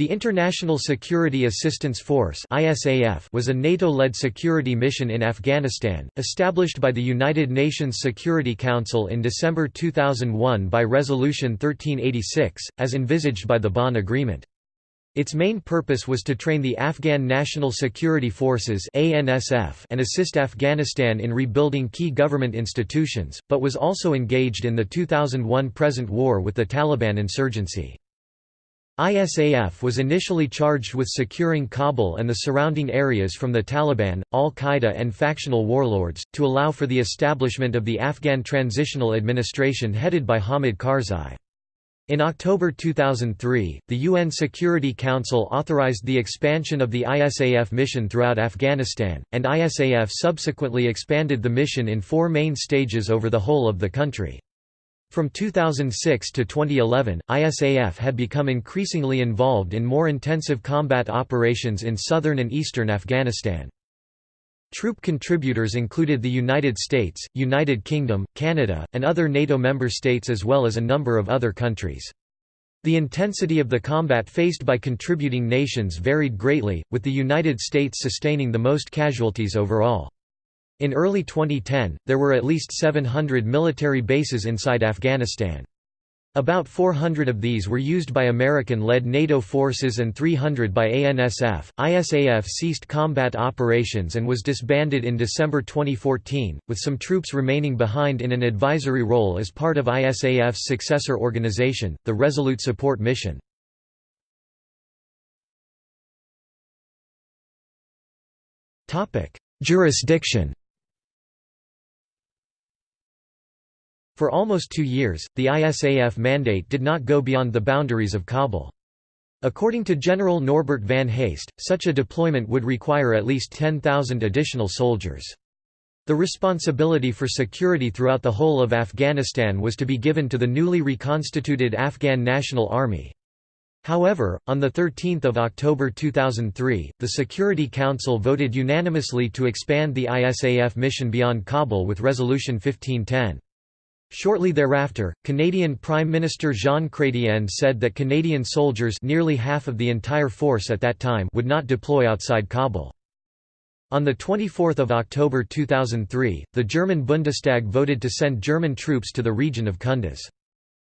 The International Security Assistance Force was a NATO-led security mission in Afghanistan, established by the United Nations Security Council in December 2001 by Resolution 1386, as envisaged by the Bonn Agreement. Its main purpose was to train the Afghan National Security Forces and assist Afghanistan in rebuilding key government institutions, but was also engaged in the 2001 present war with the Taliban insurgency. ISAF was initially charged with securing Kabul and the surrounding areas from the Taliban, al-Qaeda and factional warlords, to allow for the establishment of the Afghan Transitional Administration headed by Hamid Karzai. In October 2003, the UN Security Council authorized the expansion of the ISAF mission throughout Afghanistan, and ISAF subsequently expanded the mission in four main stages over the whole of the country. From 2006 to 2011, ISAF had become increasingly involved in more intensive combat operations in southern and eastern Afghanistan. Troop contributors included the United States, United Kingdom, Canada, and other NATO member states as well as a number of other countries. The intensity of the combat faced by contributing nations varied greatly, with the United States sustaining the most casualties overall. In early 2010, there were at least 700 military bases inside Afghanistan. About 400 of these were used by American-led NATO forces and 300 by ANSF. ISAF ceased combat operations and was disbanded in December 2014, with some troops remaining behind in an advisory role as part of ISAF's successor organization, the Resolute Support Mission. Topic: Jurisdiction For almost two years, the ISAF mandate did not go beyond the boundaries of Kabul. According to General Norbert van Heyst, such a deployment would require at least 10,000 additional soldiers. The responsibility for security throughout the whole of Afghanistan was to be given to the newly reconstituted Afghan National Army. However, on 13 October 2003, the Security Council voted unanimously to expand the ISAF mission beyond Kabul with Resolution 1510. Shortly thereafter, Canadian Prime Minister Jean Chrétien said that Canadian soldiers nearly half of the entire force at that time would not deploy outside Kabul. On 24 October 2003, the German Bundestag voted to send German troops to the region of Kunduz.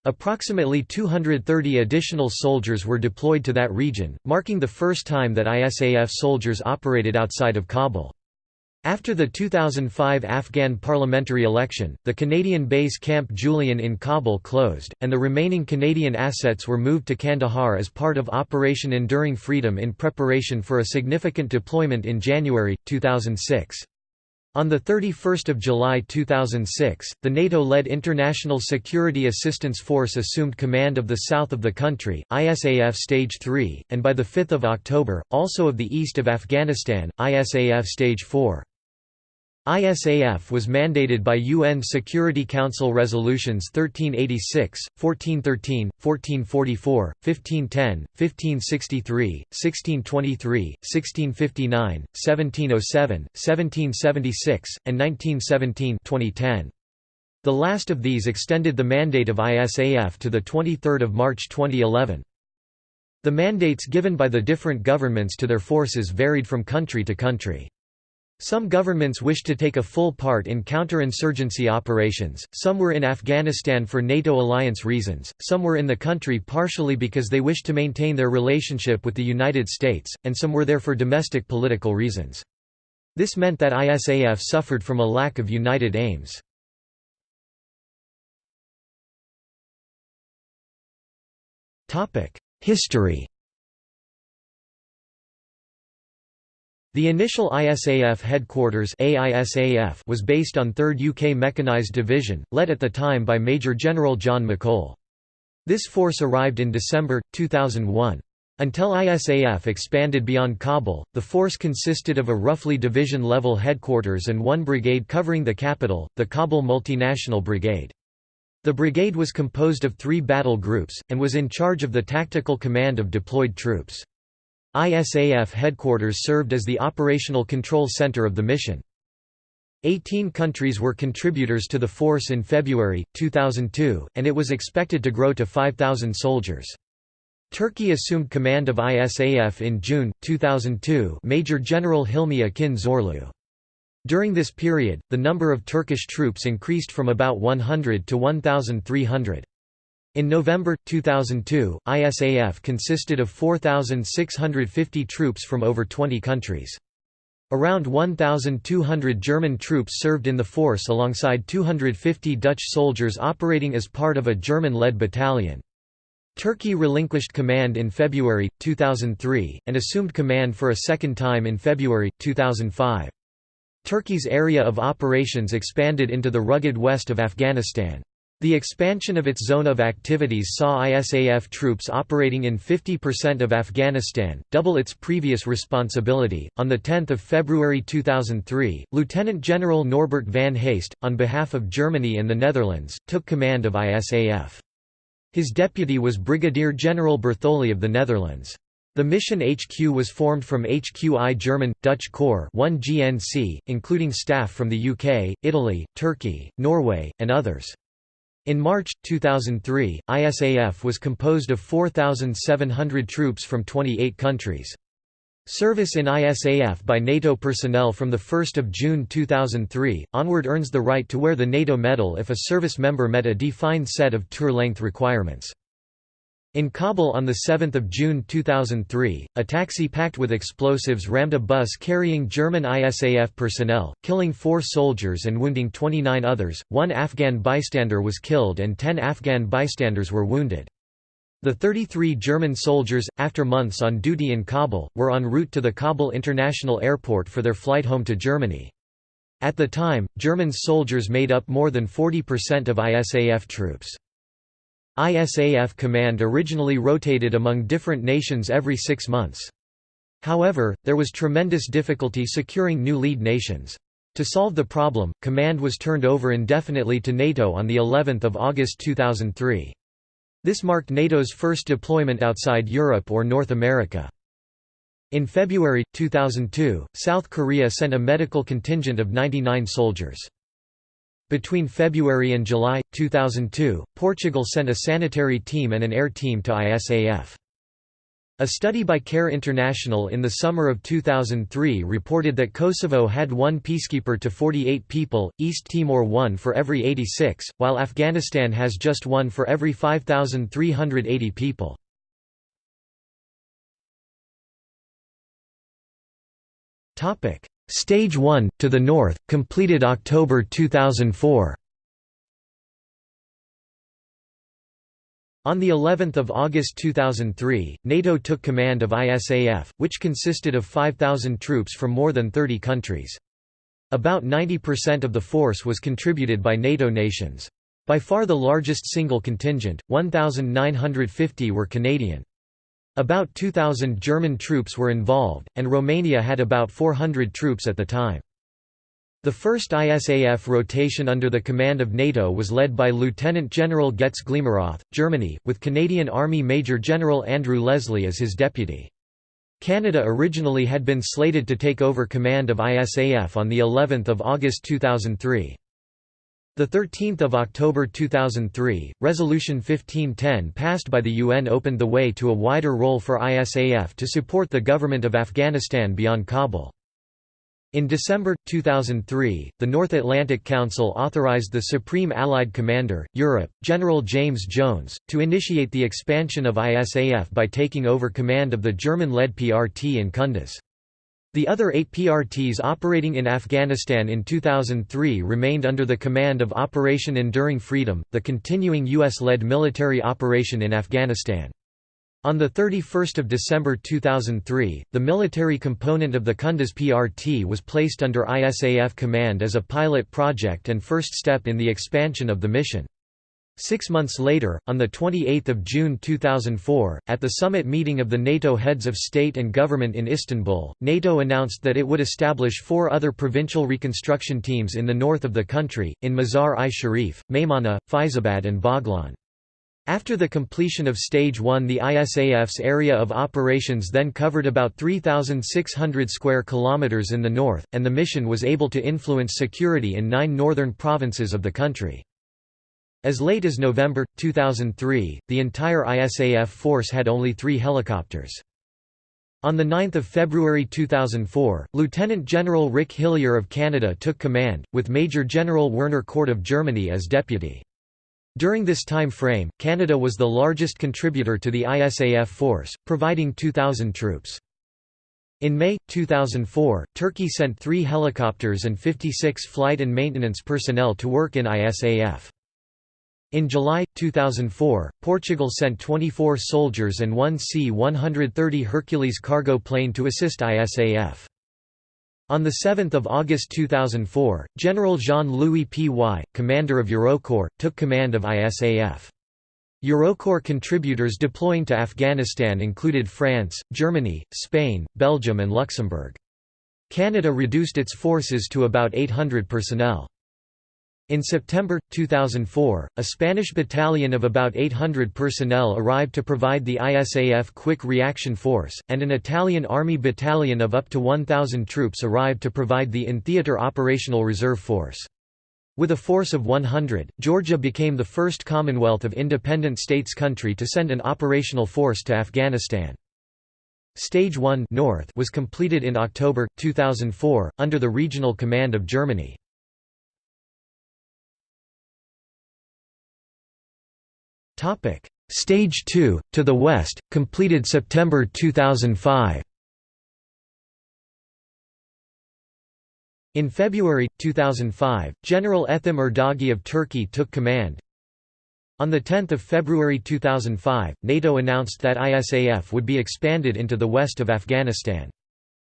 Approximately 230 additional soldiers were deployed to that region, marking the first time that ISAF soldiers operated outside of Kabul. After the 2005 Afghan parliamentary election, the Canadian base Camp Julian in Kabul closed, and the remaining Canadian assets were moved to Kandahar as part of Operation Enduring Freedom in preparation for a significant deployment in January, 2006. On 31 July 2006, the NATO-led International Security Assistance Force assumed command of the south of the country, ISAF Stage 3, and by 5 October, also of the east of Afghanistan, ISAF Stage 4. ISAF was mandated by UN Security Council Resolutions 1386, 1413, 1444, 1510, 1563, 1623, 1659, 1707, 1776, and 1917 2010. The last of these extended the mandate of ISAF to 23 March 2011. The mandates given by the different governments to their forces varied from country to country. Some governments wished to take a full part in counterinsurgency operations, some were in Afghanistan for NATO alliance reasons, some were in the country partially because they wished to maintain their relationship with the United States, and some were there for domestic political reasons. This meant that ISAF suffered from a lack of united aims. History The initial ISAF headquarters AISAF was based on 3rd UK Mechanised Division, led at the time by Major General John McColl. This force arrived in December, 2001. Until ISAF expanded beyond Kabul, the force consisted of a roughly division-level headquarters and one brigade covering the capital, the Kabul Multinational Brigade. The brigade was composed of three battle groups, and was in charge of the tactical command of deployed troops. ISAF headquarters served as the operational control center of the mission. Eighteen countries were contributors to the force in February, 2002, and it was expected to grow to 5,000 soldiers. Turkey assumed command of ISAF in June, 2002 Major General Hilmi Akin Zorlu. During this period, the number of Turkish troops increased from about 100 to 1,300. In November, 2002, ISAF consisted of 4,650 troops from over 20 countries. Around 1,200 German troops served in the force alongside 250 Dutch soldiers operating as part of a German-led battalion. Turkey relinquished command in February, 2003, and assumed command for a second time in February, 2005. Turkey's area of operations expanded into the rugged west of Afghanistan. The expansion of its zone of activities saw ISAF troops operating in 50% of Afghanistan, double its previous responsibility. On the 10th of February 2003, Lieutenant General Norbert van Heyst, on behalf of Germany and the Netherlands, took command of ISAF. His deputy was Brigadier General Bertholee of the Netherlands. The mission HQ was formed from HQI German, Dutch Corps 1 GNC, including staff from the UK, Italy, Turkey, Norway, and others. In March, 2003, ISAF was composed of 4,700 troops from 28 countries. Service in ISAF by NATO personnel from 1 June 2003, onward earns the right to wear the NATO medal if a service member met a defined set of tour-length requirements. In Kabul on 7 June 2003, a taxi packed with explosives rammed a bus carrying German ISAF personnel, killing four soldiers and wounding 29 others, one Afghan bystander was killed and 10 Afghan bystanders were wounded. The 33 German soldiers, after months on duty in Kabul, were en route to the Kabul International Airport for their flight home to Germany. At the time, German soldiers made up more than 40% of ISAF troops. ISAF command originally rotated among different nations every six months. However, there was tremendous difficulty securing new lead nations. To solve the problem, command was turned over indefinitely to NATO on the 11th of August 2003. This marked NATO's first deployment outside Europe or North America. In February, 2002, South Korea sent a medical contingent of 99 soldiers. Between February and July, 2002, Portugal sent a sanitary team and an air team to ISAF. A study by CARE International in the summer of 2003 reported that Kosovo had one peacekeeper to 48 people, East Timor one for every 86, while Afghanistan has just one for every 5,380 people. Stage 1, to the north, completed October 2004. On the 11th of August 2003, NATO took command of ISAF, which consisted of 5,000 troops from more than 30 countries. About 90% of the force was contributed by NATO nations. By far the largest single contingent, 1,950 were Canadian. About 2,000 German troops were involved, and Romania had about 400 troops at the time. The first ISAF rotation under the command of NATO was led by Lieutenant General Götz Gliemeroth, Germany, with Canadian Army Major General Andrew Leslie as his deputy. Canada originally had been slated to take over command of ISAF on the 11th of August 2003. The 13th of October 2003, Resolution 1510 passed by the UN opened the way to a wider role for ISAF to support the government of Afghanistan beyond Kabul. In December, 2003, the North Atlantic Council authorized the Supreme Allied Commander, Europe, General James Jones, to initiate the expansion of ISAF by taking over command of the German-led PRT in Kunduz. The other eight PRTs operating in Afghanistan in 2003 remained under the command of Operation Enduring Freedom, the continuing U.S.-led military operation in Afghanistan. On 31 December 2003, the military component of the Kunduz PRT was placed under ISAF command as a pilot project and first step in the expansion of the mission. Six months later, on 28 June 2004, at the summit meeting of the NATO heads of state and government in Istanbul, NATO announced that it would establish four other provincial reconstruction teams in the north of the country, in Mazar-i-Sharif, Maymana, Faizabad and Baghlan. After the completion of Stage 1 the ISAF's area of operations then covered about 3,600 square kilometers in the north, and the mission was able to influence security in nine northern provinces of the country. As late as November, 2003, the entire ISAF force had only three helicopters. On 9 February 2004, Lieutenant General Rick Hillier of Canada took command, with Major General Werner Kort of Germany as deputy. During this time frame, Canada was the largest contributor to the ISAF force, providing 2,000 troops. In May, 2004, Turkey sent three helicopters and 56 flight and maintenance personnel to work in ISAF. In July, 2004, Portugal sent 24 soldiers and one C-130 Hercules cargo plane to assist ISAF. On 7 August 2004, General Jean-Louis Py, commander of Eurocorps, took command of ISAF. Eurocorps contributors deploying to Afghanistan included France, Germany, Spain, Belgium and Luxembourg. Canada reduced its forces to about 800 personnel. In September, 2004, a Spanish battalion of about 800 personnel arrived to provide the ISAF Quick Reaction Force, and an Italian Army battalion of up to 1,000 troops arrived to provide the in-theater operational reserve force. With a force of 100, Georgia became the first Commonwealth of Independent States country to send an operational force to Afghanistan. Stage 1 North was completed in October, 2004, under the regional command of Germany. Stage 2 to the west, completed September 2005. In February 2005, General Ethem Erdağı of Turkey took command. On 10 February 2005, NATO announced that ISAF would be expanded into the west of Afghanistan.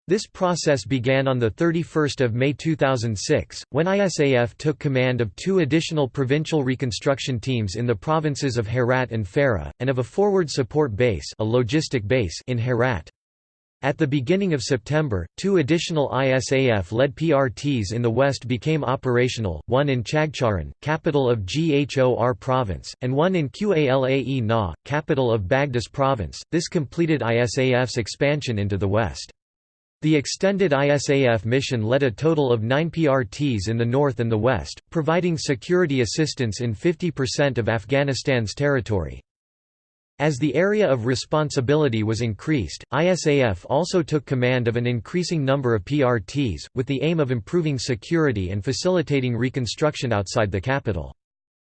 This process began on 31 May 2006, when ISAF took command of two additional provincial reconstruction teams in the provinces of Herat and Farah, and of a forward support base, a logistic base in Herat. At the beginning of September, two additional ISAF-led PRTs in the west became operational, one in Chagcharan, capital of Ghor province, and one in Qalae Na, capital of Badghis province. This completed ISAF's expansion into the west. The extended ISAF mission led a total of nine PRTs in the north and the west, providing security assistance in 50% of Afghanistan's territory. As the area of responsibility was increased, ISAF also took command of an increasing number of PRTs, with the aim of improving security and facilitating reconstruction outside the capital.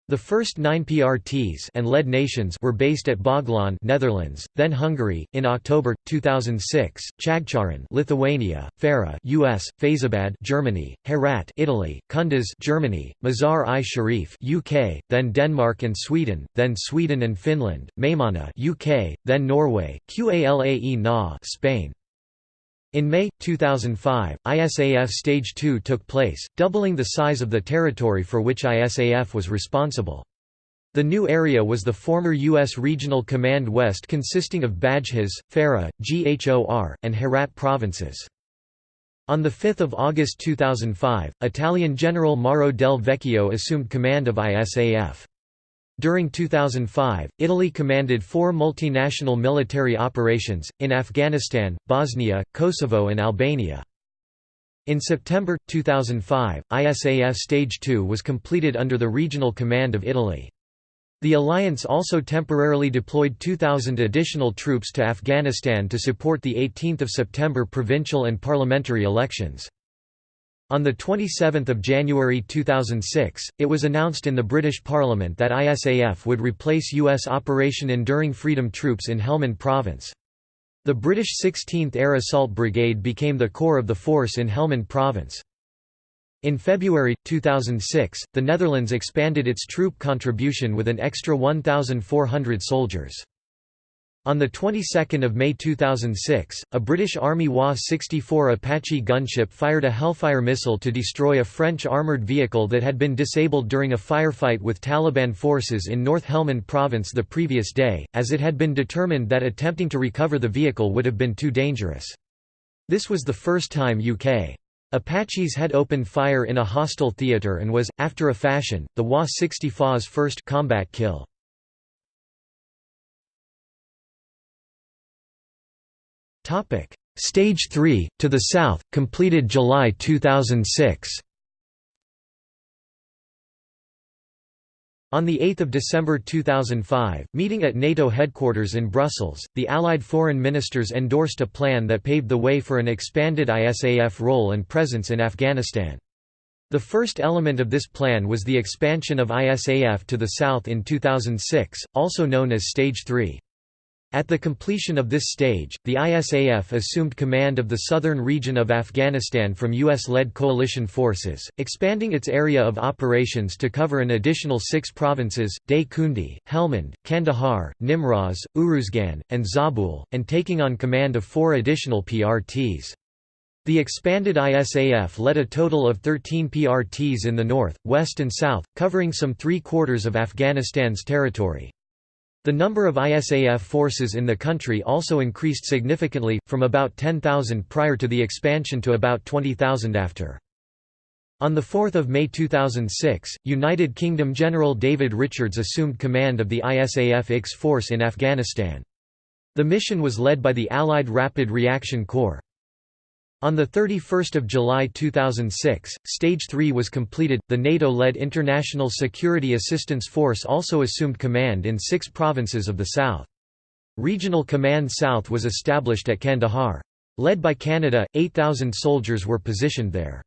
The first nine PRTs and led nations were based at Baghlan Netherlands, then Hungary. In October 2006, Chagcharan Lithuania, Farah US, Faizabad Germany, Herat Italy, Kunduz Germany, Mazar-i-Sharif UK, then Denmark and Sweden, then Sweden and Finland, Maymana UK, then Norway, Qalae Na Spain. In May, 2005, ISAF Stage 2 took place, doubling the size of the territory for which ISAF was responsible. The new area was the former U.S. Regional Command West consisting of Badghis, Farah, Ghor, and Herat provinces. On 5 August 2005, Italian General Mauro del Vecchio assumed command of ISAF. During 2005, Italy commanded four multinational military operations, in Afghanistan, Bosnia, Kosovo and Albania. In September, 2005, ISAF Stage 2 was completed under the regional command of Italy. The alliance also temporarily deployed 2,000 additional troops to Afghanistan to support the 18 September provincial and parliamentary elections. On 27 January 2006, it was announced in the British Parliament that ISAF would replace U.S. Operation Enduring Freedom troops in Helmand Province. The British 16th Air Assault Brigade became the core of the force in Helmand Province. In February, 2006, the Netherlands expanded its troop contribution with an extra 1,400 soldiers. On the 22nd of May 2006, a British Army WA-64 Apache gunship fired a Hellfire missile to destroy a French armoured vehicle that had been disabled during a firefight with Taliban forces in North Helmand province the previous day, as it had been determined that attempting to recover the vehicle would have been too dangerous. This was the first time UK Apaches had opened fire in a hostile theatre and was, after a fashion, the WA-64's first combat kill. Topic: Stage 3 to the south, completed July 2006. On 8 December 2005, meeting at NATO headquarters in Brussels, the Allied foreign ministers endorsed a plan that paved the way for an expanded ISAF role and presence in Afghanistan. The first element of this plan was the expansion of ISAF to the south in 2006, also known as Stage 3. At the completion of this stage, the ISAF assumed command of the southern region of Afghanistan from U.S.-led coalition forces, expanding its area of operations to cover an additional six provinces, Day Kundi, Helmand, Kandahar, Nimroz, Uruzgan, and Zabul, and taking on command of four additional PRTs. The expanded ISAF led a total of 13 PRTs in the north, west and south, covering some three-quarters of Afghanistan's territory. The number of ISAF forces in the country also increased significantly, from about 10,000 prior to the expansion to about 20,000 after. On 4 May 2006, United Kingdom General David Richards assumed command of the ISAF IX force in Afghanistan. The mission was led by the Allied Rapid Reaction Corps. On 31 July 2006, Stage 3 was completed. The NATO led International Security Assistance Force also assumed command in six provinces of the south. Regional Command South was established at Kandahar. Led by Canada, 8,000 soldiers were positioned there.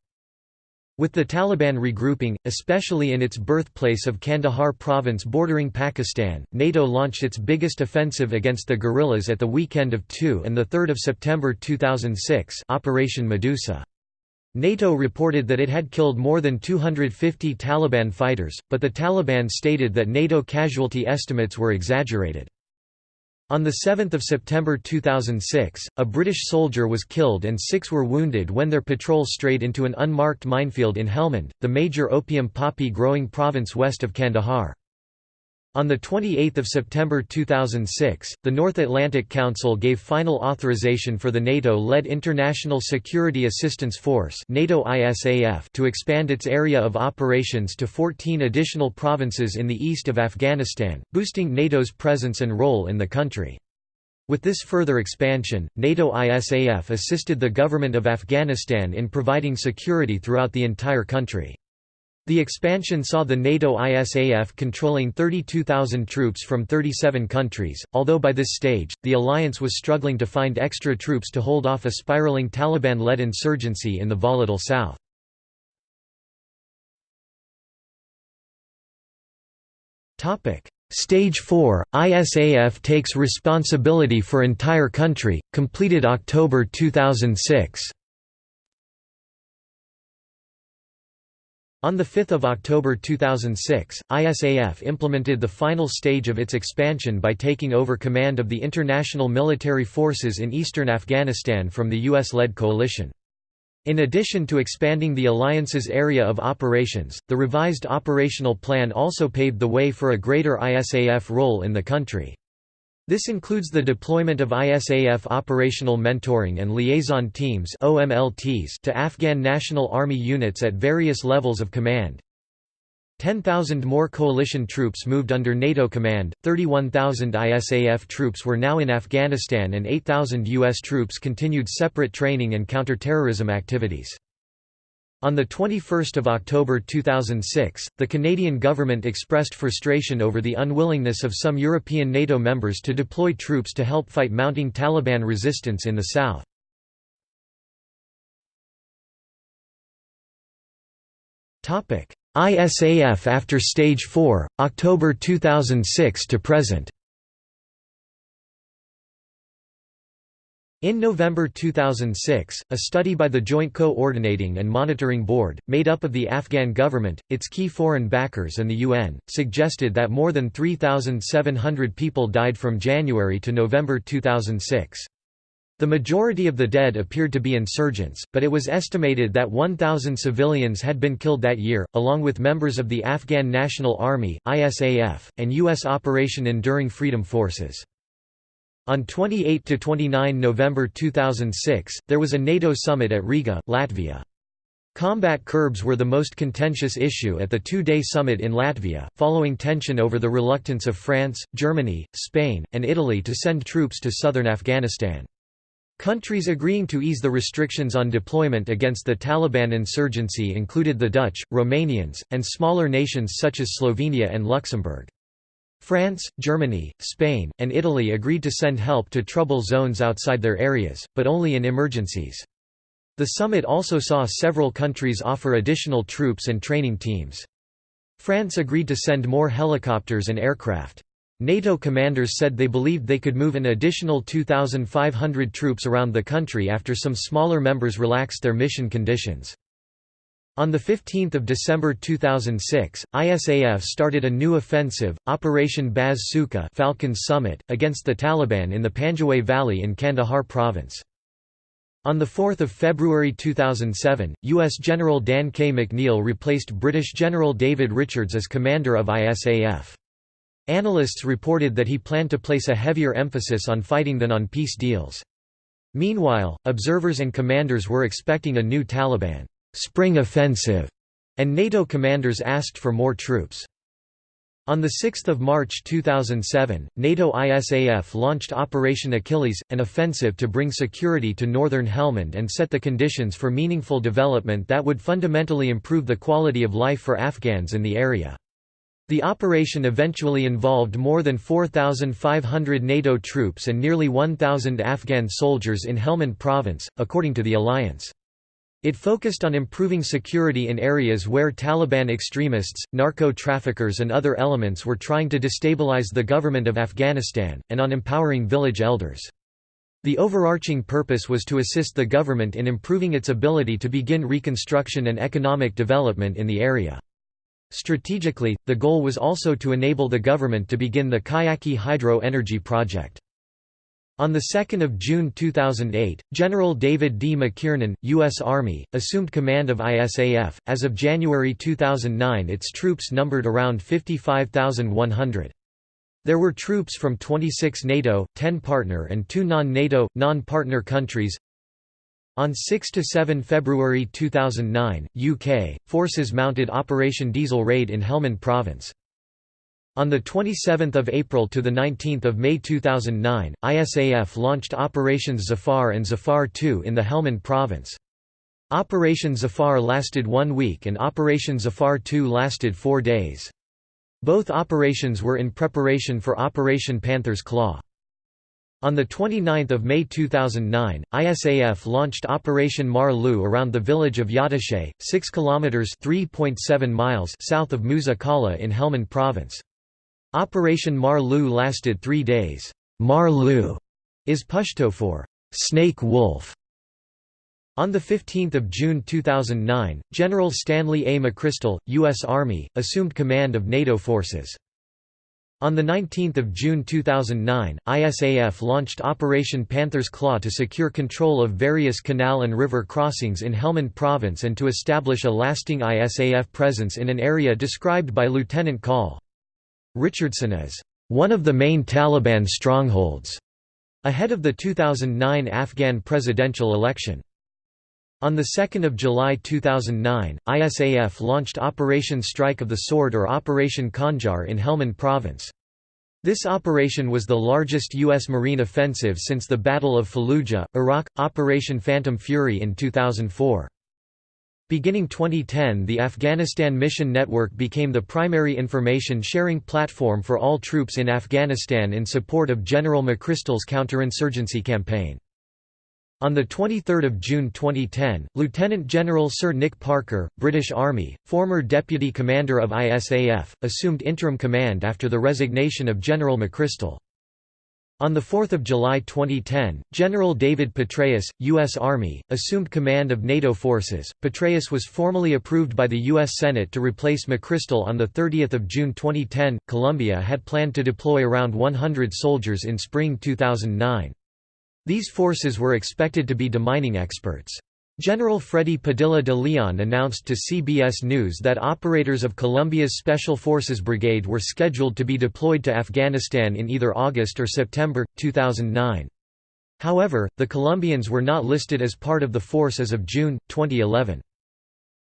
With the Taliban regrouping, especially in its birthplace of Kandahar province bordering Pakistan, NATO launched its biggest offensive against the guerrillas at the weekend of 2 and 3 September 2006 Operation Medusa. NATO reported that it had killed more than 250 Taliban fighters, but the Taliban stated that NATO casualty estimates were exaggerated. On 7 September 2006, a British soldier was killed and six were wounded when their patrol strayed into an unmarked minefield in Helmand, the major opium poppy growing province west of Kandahar. On 28 September 2006, the North Atlantic Council gave final authorization for the NATO-led International Security Assistance Force to expand its area of operations to 14 additional provinces in the east of Afghanistan, boosting NATO's presence and role in the country. With this further expansion, NATO ISAF assisted the government of Afghanistan in providing security throughout the entire country. The expansion saw the NATO ISAF controlling 32,000 troops from 37 countries, although by this stage, the alliance was struggling to find extra troops to hold off a spiraling Taliban-led insurgency in the volatile south. Stage 4, ISAF takes responsibility for entire country, completed October 2006 On 5 October 2006, ISAF implemented the final stage of its expansion by taking over command of the international military forces in eastern Afghanistan from the US-led coalition. In addition to expanding the alliance's area of operations, the revised operational plan also paved the way for a greater ISAF role in the country. This includes the deployment of ISAF Operational Mentoring and Liaison Teams to Afghan National Army units at various levels of command. 10,000 more coalition troops moved under NATO command, 31,000 ISAF troops were now in Afghanistan and 8,000 U.S. troops continued separate training and counterterrorism activities. On 21 October 2006, the Canadian government expressed frustration over the unwillingness of some European NATO members to deploy troops to help fight mounting Taliban resistance in the south. ISAF after Stage 4, October 2006 to present In November 2006, a study by the Joint Coordinating and Monitoring Board, made up of the Afghan government, its key foreign backers and the UN, suggested that more than 3,700 people died from January to November 2006. The majority of the dead appeared to be insurgents, but it was estimated that 1,000 civilians had been killed that year, along with members of the Afghan National Army (ISAF) and U.S. Operation Enduring Freedom Forces. On 28–29 November 2006, there was a NATO summit at Riga, Latvia. Combat curbs were the most contentious issue at the two-day summit in Latvia, following tension over the reluctance of France, Germany, Spain, and Italy to send troops to southern Afghanistan. Countries agreeing to ease the restrictions on deployment against the Taliban insurgency included the Dutch, Romanians, and smaller nations such as Slovenia and Luxembourg. France, Germany, Spain, and Italy agreed to send help to trouble zones outside their areas, but only in emergencies. The summit also saw several countries offer additional troops and training teams. France agreed to send more helicopters and aircraft. NATO commanders said they believed they could move an additional 2,500 troops around the country after some smaller members relaxed their mission conditions. On 15 December 2006, ISAF started a new offensive, Operation Baaz Tsuka Falcon Summit, against the Taliban in the Panjwai Valley in Kandahar province. On 4 February 2007, U.S. General Dan K. McNeill replaced British General David Richards as commander of ISAF. Analysts reported that he planned to place a heavier emphasis on fighting than on peace deals. Meanwhile, observers and commanders were expecting a new Taliban spring offensive, and NATO commanders asked for more troops. On 6 March 2007, NATO ISAF launched Operation Achilles, an offensive to bring security to northern Helmand and set the conditions for meaningful development that would fundamentally improve the quality of life for Afghans in the area. The operation eventually involved more than 4,500 NATO troops and nearly 1,000 Afghan soldiers in Helmand province, according to the alliance. It focused on improving security in areas where Taliban extremists, narco-traffickers and other elements were trying to destabilize the government of Afghanistan, and on empowering village elders. The overarching purpose was to assist the government in improving its ability to begin reconstruction and economic development in the area. Strategically, the goal was also to enable the government to begin the Kajaki hydro energy project. On 2 June 2008, General David D. McKiernan, U.S. Army, assumed command of ISAF. As of January 2009, its troops numbered around 55,100. There were troops from 26 NATO, 10 partner and 2 non-NATO, non-partner countries, on 6–7 February 2009, UK, forces mounted Operation Diesel Raid in Helmand Province. On 27 April to 19 May 2009, ISAF launched Operations Zafar and Zafar II in the Helmand Province. Operation Zafar lasted one week and Operation Zafar II lasted four days. Both operations were in preparation for Operation Panther's Claw. On 29 May 2009, ISAF launched Operation Mar-Lu around the village of Yatashe, 6 km (3.7 miles) south of Musa Qala in Helmand province. Operation Mar-Lu lasted three days. Mar-Lu is Pashto for snake wolf. On 15 June 2009, General Stanley A. McChrystal, U.S. Army, assumed command of NATO forces. On 19 June 2009, ISAF launched Operation Panther's Claw to secure control of various canal and river crossings in Helmand province and to establish a lasting ISAF presence in an area described by Lieutenant Col. Richardson as, "...one of the main Taliban strongholds", ahead of the 2009 Afghan presidential election. On 2 July 2009, ISAF launched Operation Strike of the Sword or Operation Khanjar in Helmand Province. This operation was the largest U.S. Marine offensive since the Battle of Fallujah, Iraq, Operation Phantom Fury in 2004. Beginning 2010 the Afghanistan Mission Network became the primary information-sharing platform for all troops in Afghanistan in support of General McChrystal's counterinsurgency campaign. On 23 June 2010, Lieutenant General Sir Nick Parker, British Army, former Deputy Commander of ISAF, assumed interim command after the resignation of General McChrystal. On 4 July 2010, General David Petraeus, U.S. Army, assumed command of NATO forces. Petraeus was formally approved by the U.S. Senate to replace McChrystal on 30 June 2010. Colombia had planned to deploy around 100 soldiers in spring 2009. These forces were expected to be demining experts. General Freddy Padilla de Leon announced to CBS News that operators of Colombia's Special Forces Brigade were scheduled to be deployed to Afghanistan in either August or September, 2009. However, the Colombians were not listed as part of the force as of June, 2011.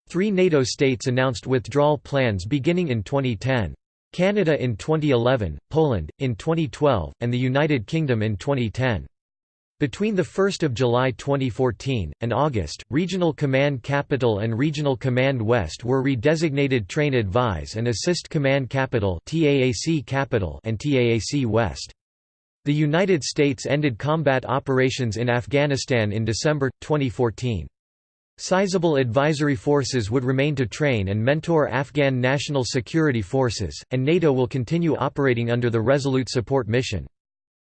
Three NATO states announced withdrawal plans beginning in 2010. Canada in 2011, Poland, in 2012, and the United Kingdom in 2010. Between 1 July 2014, and August, Regional Command Capital and Regional Command West were redesignated Train Advise and Assist Command Capital Capital and TAAC West. The United States ended combat operations in Afghanistan in December, 2014. Sizable advisory forces would remain to train and mentor Afghan national security forces, and NATO will continue operating under the Resolute Support Mission.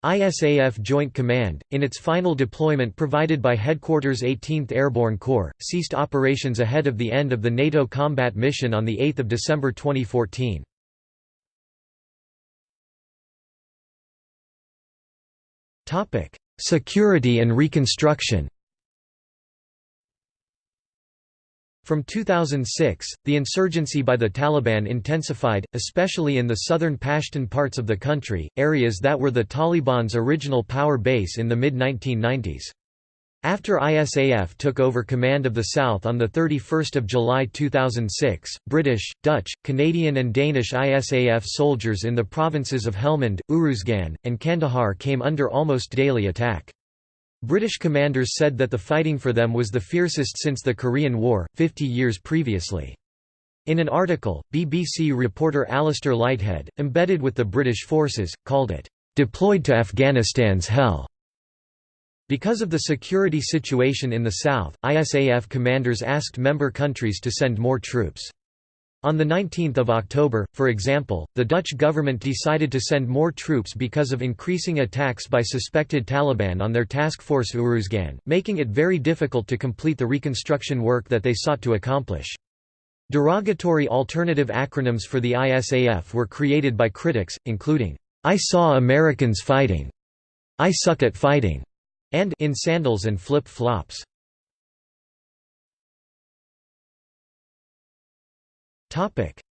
ISAF Joint Command, in its final deployment provided by Headquarters 18th Airborne Corps, ceased operations ahead of the end of the NATO combat mission on 8 December 2014. Security and reconstruction From 2006, the insurgency by the Taliban intensified, especially in the southern Pashtun parts of the country, areas that were the Taliban's original power base in the mid-1990s. After ISAF took over command of the south on 31 July 2006, British, Dutch, Canadian and Danish ISAF soldiers in the provinces of Helmand, Uruzgan, and Kandahar came under almost daily attack. British commanders said that the fighting for them was the fiercest since the Korean War, 50 years previously. In an article, BBC reporter Alastair Leithead, embedded with the British forces, called it, "...deployed to Afghanistan's hell." Because of the security situation in the south, ISAF commanders asked member countries to send more troops. On 19 October, for example, the Dutch government decided to send more troops because of increasing attacks by suspected Taliban on their task force Uruzgan, making it very difficult to complete the reconstruction work that they sought to accomplish. Derogatory alternative acronyms for the ISAF were created by critics, including, "'I saw Americans fighting'", "'I suck at fighting'", and "'in sandals and flip-flops'".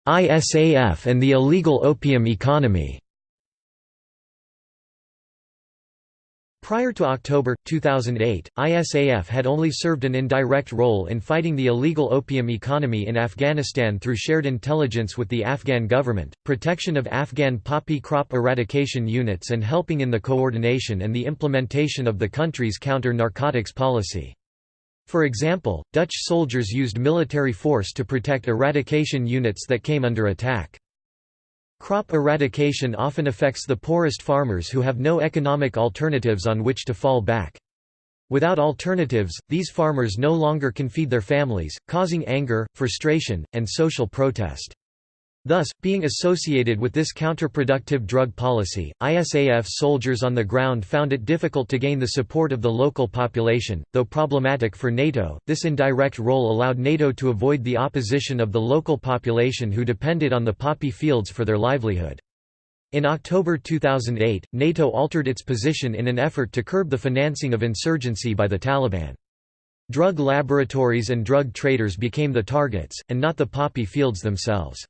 ISAF and the illegal opium economy Prior to October, 2008, ISAF had only served an indirect role in fighting the illegal opium economy in Afghanistan through shared intelligence with the Afghan government, protection of Afghan poppy crop eradication units and helping in the coordination and the implementation of the country's counter-narcotics policy. For example, Dutch soldiers used military force to protect eradication units that came under attack. Crop eradication often affects the poorest farmers who have no economic alternatives on which to fall back. Without alternatives, these farmers no longer can feed their families, causing anger, frustration, and social protest. Thus, being associated with this counterproductive drug policy, ISAF soldiers on the ground found it difficult to gain the support of the local population. Though problematic for NATO, this indirect role allowed NATO to avoid the opposition of the local population who depended on the poppy fields for their livelihood. In October 2008, NATO altered its position in an effort to curb the financing of insurgency by the Taliban. Drug laboratories and drug traders became the targets, and not the poppy fields themselves.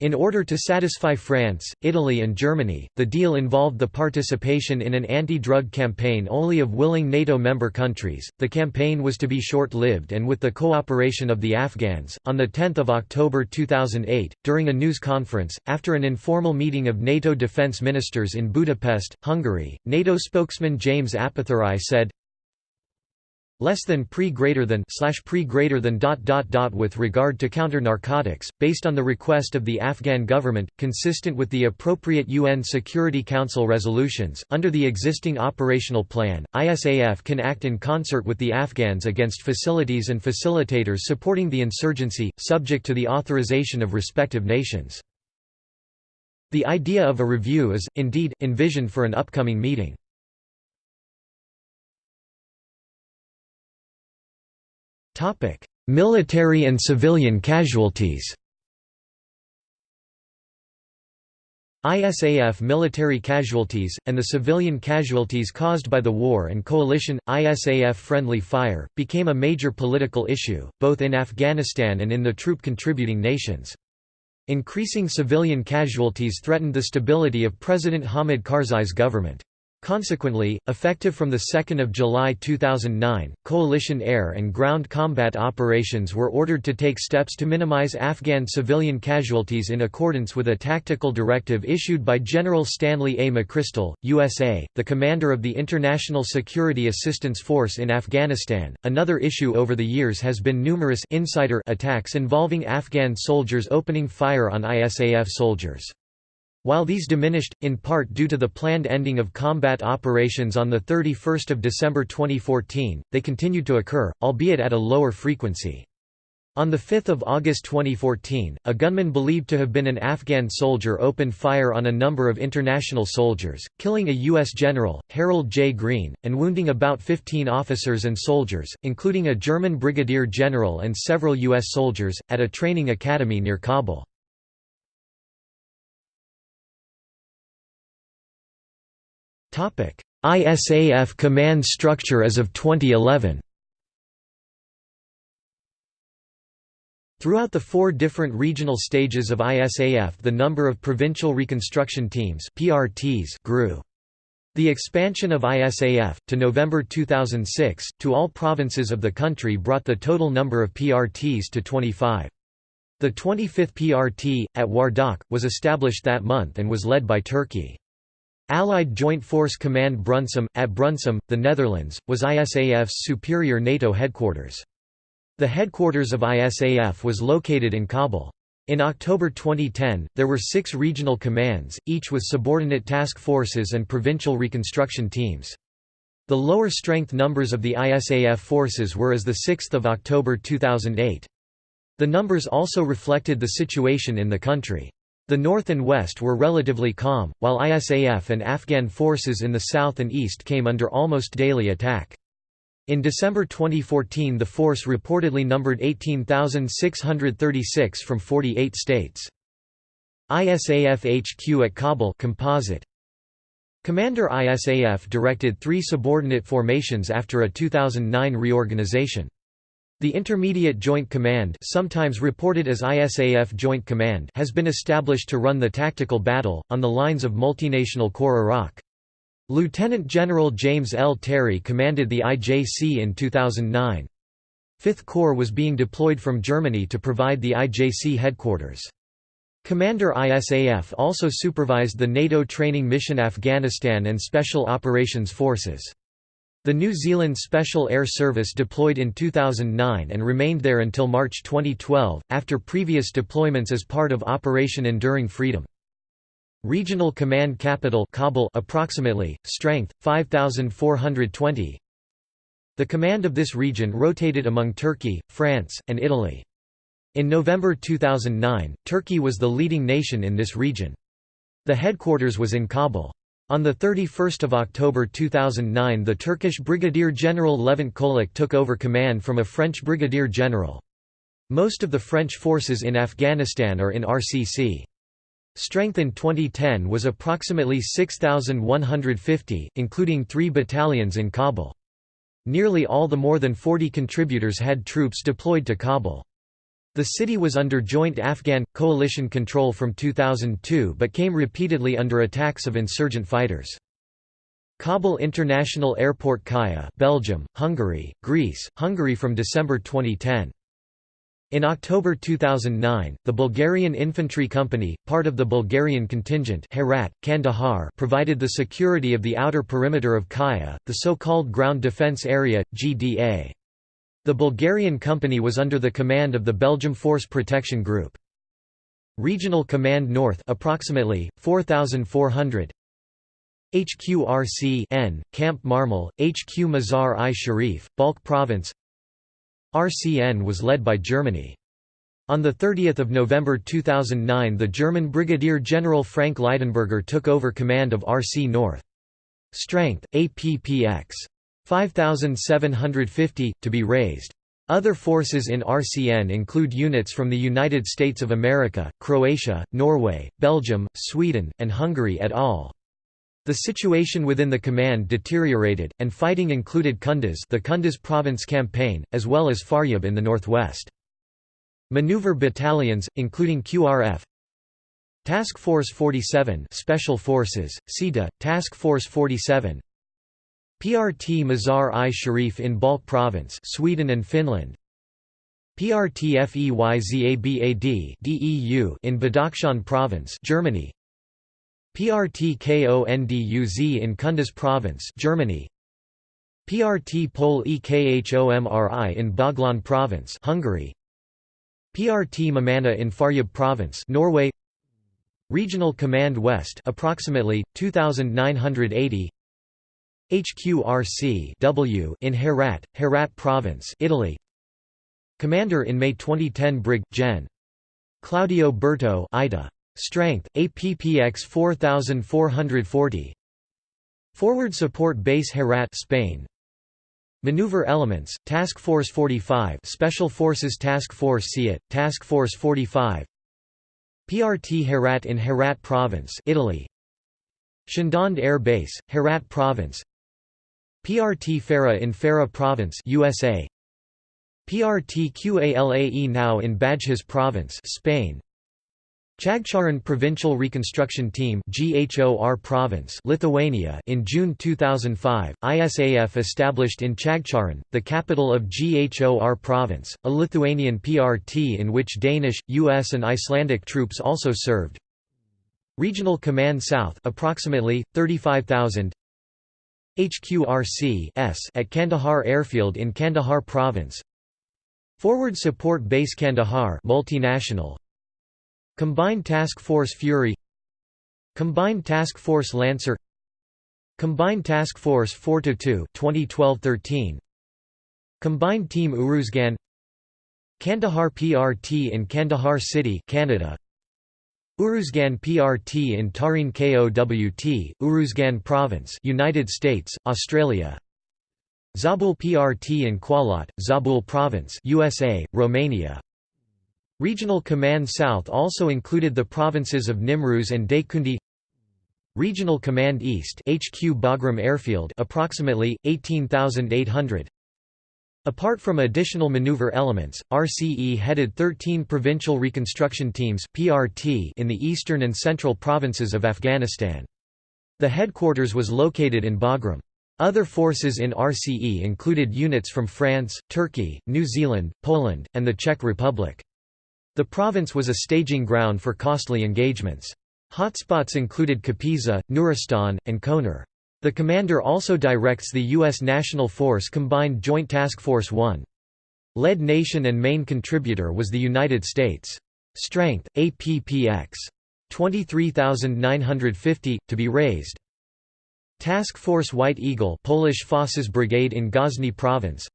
In order to satisfy France, Italy and Germany, the deal involved the participation in an anti-drug campaign only of willing NATO member countries. The campaign was to be short-lived and with the cooperation of the Afghans. On the 10th of October 2008, during a news conference, after an informal meeting of NATO defense ministers in Budapest, Hungary, NATO spokesman James Appathurai said, less than pre greater than slash pre greater than dot dot dot with regard to counter narcotics based on the request of the Afghan government consistent with the appropriate UN Security Council resolutions under the existing operational plan ISAF can act in concert with the Afghans against facilities and facilitators supporting the insurgency subject to the authorization of respective nations. The idea of a review is indeed envisioned for an upcoming meeting Military and civilian casualties ISAF military casualties, and the civilian casualties caused by the war and coalition, ISAF-friendly fire, became a major political issue, both in Afghanistan and in the troop-contributing nations. Increasing civilian casualties threatened the stability of President Hamid Karzai's government. Consequently, effective from 2 July 2009, coalition air and ground combat operations were ordered to take steps to minimize Afghan civilian casualties in accordance with a tactical directive issued by General Stanley A. McChrystal, USA, the commander of the International Security Assistance Force in Afghanistan. Another issue over the years has been numerous insider attacks involving Afghan soldiers opening fire on ISAF soldiers. While these diminished, in part due to the planned ending of combat operations on 31 December 2014, they continued to occur, albeit at a lower frequency. On 5 August 2014, a gunman believed to have been an Afghan soldier opened fire on a number of international soldiers, killing a U.S. general, Harold J. Green, and wounding about 15 officers and soldiers, including a German brigadier general and several U.S. soldiers, at a training academy near Kabul. ISAF command structure as of 2011 Throughout the four different regional stages of ISAF the number of provincial reconstruction teams PRTs grew. The expansion of ISAF, to November 2006, to all provinces of the country brought the total number of PRTs to 25. The 25th PRT, at Wardak, was established that month and was led by Turkey. Allied Joint Force Command Brunssum, at Brunssum, the Netherlands, was ISAF's superior NATO headquarters. The headquarters of ISAF was located in Kabul. In October 2010, there were six regional commands, each with subordinate task forces and provincial reconstruction teams. The lower strength numbers of the ISAF forces were as 6 October 2008. The numbers also reflected the situation in the country. The north and west were relatively calm, while ISAF and Afghan forces in the south and east came under almost daily attack. In December 2014 the force reportedly numbered 18,636 from 48 states. ISAF HQ at Kabul composite. Commander ISAF directed three subordinate formations after a 2009 reorganization. The Intermediate Joint Command sometimes reported as ISAF Joint Command has been established to run the tactical battle, on the lines of Multinational Corps Iraq. Lieutenant General James L. Terry commanded the IJC in 2009. Fifth Corps was being deployed from Germany to provide the IJC headquarters. Commander ISAF also supervised the NATO training mission Afghanistan and Special Operations Forces. The New Zealand Special Air Service deployed in 2009 and remained there until March 2012, after previous deployments as part of Operation Enduring Freedom. Regional Command Capital Kabul approximately, strength, 5,420 The command of this region rotated among Turkey, France, and Italy. In November 2009, Turkey was the leading nation in this region. The headquarters was in Kabul. On 31 October 2009 the Turkish Brigadier General Levent Kolic took over command from a French Brigadier General. Most of the French forces in Afghanistan are in RCC. Strength in 2010 was approximately 6,150, including three battalions in Kabul. Nearly all the more than 40 contributors had troops deployed to Kabul. The city was under joint Afghan, coalition control from 2002 but came repeatedly under attacks of insurgent fighters. Kabul International Airport KAIA Belgium, Hungary, Greece, Hungary from December 2010. In October 2009, the Bulgarian Infantry Company, part of the Bulgarian contingent Herat, Kandahar provided the security of the outer perimeter of KAIA, the so-called Ground Defence Area, GDA. The Bulgarian company was under the command of the Belgium Force Protection Group. Regional Command North approximately 4400 HQRC N Camp Marmal HQ Mazar-i Sharif Balkh Province RCN was led by Germany on 30 November 2009 the German Brigadier General Frank Leidenberger took over command of RC North. Strength, APPX. 5,750, to be raised. Other forces in RCN include units from the United States of America, Croatia, Norway, Belgium, Sweden, and Hungary et al. The situation within the command deteriorated, and fighting included Kunduz the Kunduz province campaign, as well as Faryab in the northwest. Maneuver battalions, including QRF Task Force 47 Special Forces, SIDA, Task Force 47 PRT Mazar-i-Sharif in Balkh Province Sweden and Finland. PRT FEYZABAD DEU in Badakhshan Province Germany. PRT KONDUZ in Kunduz Province Germany. PRT Pol EKHOMRI in Baghlan Province Hungary. PRT Mamana in Faryab Province Norway. Regional Command West approximately 2980 HQRC W in Herat Herat Province Italy. Commander in May 2010 Brig. Gen. Claudio Berto Ida. Strength APPX 4440 Forward Support Base Herat Spain. Maneuver Elements Task Force 45 Special Forces Task Force SEAT Task Force 45 PRT Herat in Herat Province Italy. Shindand Air Base Herat Province PRT Farah in Farah Province USA PRT QALAE now in Badghis Province Spain. Chagcharan Provincial Reconstruction Team GHOR Province Lithuania in June 2005 ISAF established in Chagcharan the capital of GHOR Province a Lithuanian PRT in which Danish US and Icelandic troops also served. Regional Command South approximately 35000 HQRC at Kandahar Airfield in Kandahar Province. Forward Support Base Kandahar multinational. Combined Task Force Fury. Combined Task Force Lancer. Combined Task Force 4-2 2012-13 Combined Team Uruzgan. Kandahar PRT in Kandahar City Canada Uruzgan PRT in Tarin KOWT Uruzgan Province United States Australia. Zabul PRT in Qalat Zabul Province USA Romania. Regional Command South also included the provinces of Nimruz and Daykundi Regional Command East HQ Bagram Airfield approximately 18800 Apart from additional maneuver elements, RCE headed 13 provincial reconstruction teams PRT in the eastern and central provinces of Afghanistan. The headquarters was located in Bagram. Other forces in RCE included units from France, Turkey, New Zealand, Poland, and the Czech Republic. The province was a staging ground for costly engagements. Hotspots included Kapisa, Nuristan, and Konar. The commander also directs the U.S. National Force Combined Joint Task Force 1. Lead nation and main contributor was the United States. Strength, APPX. 23,950, to be raised. Task Force White Eagle Polish Forces Brigade in Ghazni Province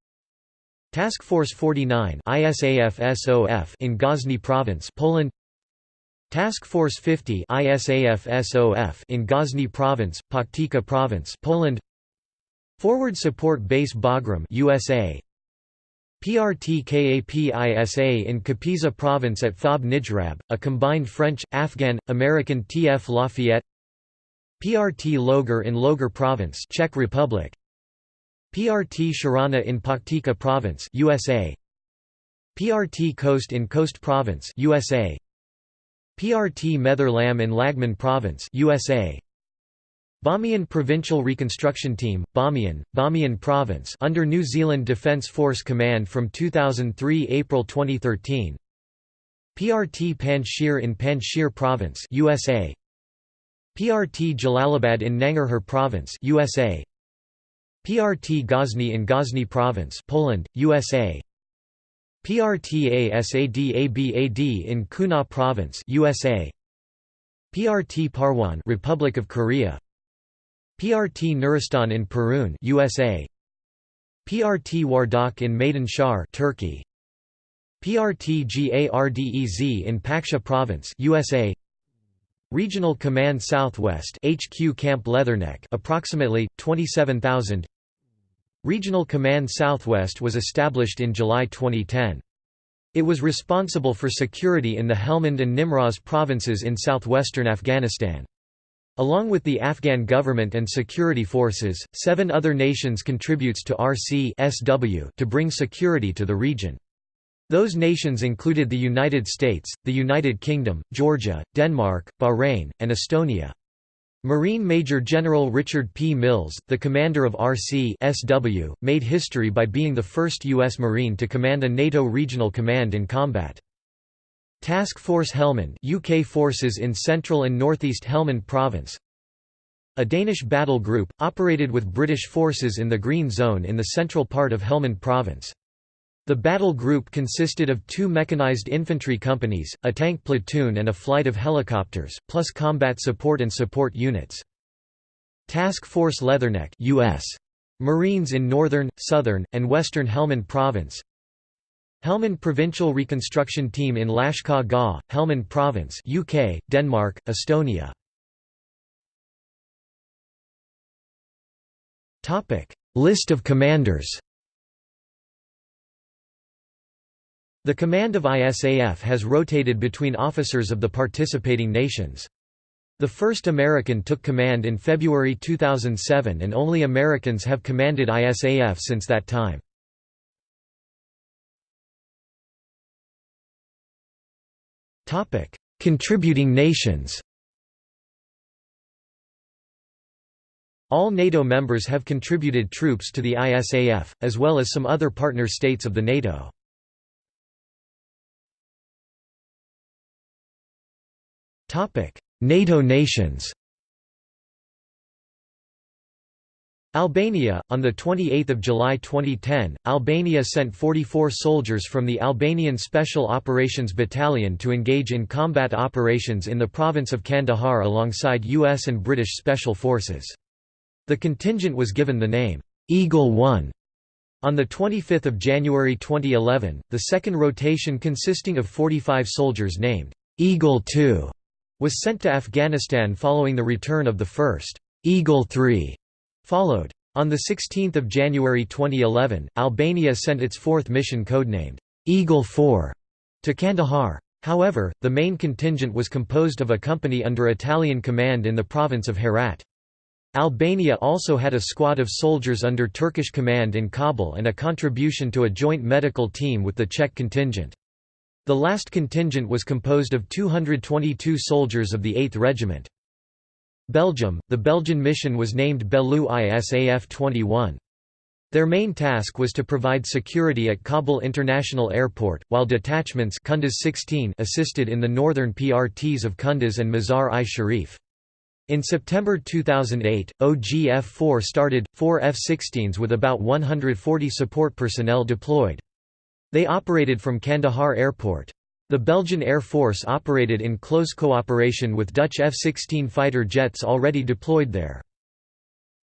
Task Force 49 ISAF-SOF in Ghazni Province Poland Task Force 50 ISAF-SOF in Ghazni Province Paktika Province Poland. Forward Support Base Bagram USA PRT KAPISA in Kapisa Province at Fob Nijrab, a combined French, Afghan, American TF Lafayette. PRT Logar in Logar Province Czech Republic. PRT Sharana in Paktika Province USA PRT Khost in Khost Province USA PRT Mehtar Lam in Laghman Province USA Bamiyan Provincial Reconstruction Team, Bamiyan, Bamiyan Province under New Zealand Defence Force Command from 2003 April 2013 PRT Panjshir in Panjshir Province USA PRT Jalalabad in Nangarhar Province USA PRT Ghazni in Ghazni Province Poland, USA PRT ASADABAD in Kunar Province USA PRT Parwan Republic of Korea. PRT Nuristan in Perun USA PRT Wardak in Maidan Shar Turkey PRT GARDEZ in Paktia Province USA Regional Command Southwest HQ Camp Leatherneck approximately 27000 Regional Command Southwest was established in July 2010. It was responsible for security in the Helmand and Nimroz provinces in southwestern Afghanistan. Along with the Afghan government and security forces, seven other nations contributes to RC SW to bring security to the region. Those nations included the United States, the United Kingdom, Georgia, Denmark, Bahrain, and Estonia. Marine Major General Richard P. Mills, the commander of RC-SW, made history by being the first U.S. Marine to command a NATO regional command in combat. Task Force Helmand UK forces in central and northeast Helmand Province A Danish battle group, operated with British forces in the Green Zone in the central part of Helmand Province. The battle group consisted of two mechanized infantry companies, a tank platoon and a flight of helicopters, plus combat support and support units. Task Force Leatherneck US. Marines in northern, southern, and western Helmand Province Helmand Provincial Reconstruction Team in Lashkar Gah, Helmand Province UK, Denmark, Estonia List of commanders The command of ISAF has rotated between officers of the participating nations. The first American took command in February 2007 and only Americans have commanded ISAF since that time. Contributing nations All NATO members have contributed troops to the ISAF, as well as some other partner states of the NATO. NATO nations Albania On 28 July 2010, Albania sent 44 soldiers from the Albanian Special Operations Battalion to engage in combat operations in the province of Kandahar alongside U.S. and British Special Forces. The contingent was given the name, Eagle One. On 25 January 2011, the second rotation consisting of 45 soldiers named, Eagle Two was sent to Afghanistan following the return of the first Eagle 3 followed. On 16 January 2011, Albania sent its fourth mission codenamed Eagle 4 to Kandahar. However, the main contingent was composed of a company under Italian command in the province of Herat. Albania also had a squad of soldiers under Turkish command in Kabul and a contribution to a joint medical team with the Czech contingent. The last contingent was composed of 222 soldiers of the 8th Regiment. Belgium, the Belgian mission was named Belleau ISAF 21. Their main task was to provide security at Kabul International Airport, while detachments Kunduz 16 assisted in the northern PRTs of Kunduz and Mazar-i-Sharif. In September 2008, OGF-4 started, four F-16s with about 140 support personnel deployed. They operated from Kandahar Airport. The Belgian Air Force operated in close cooperation with Dutch F-16 fighter jets already deployed there.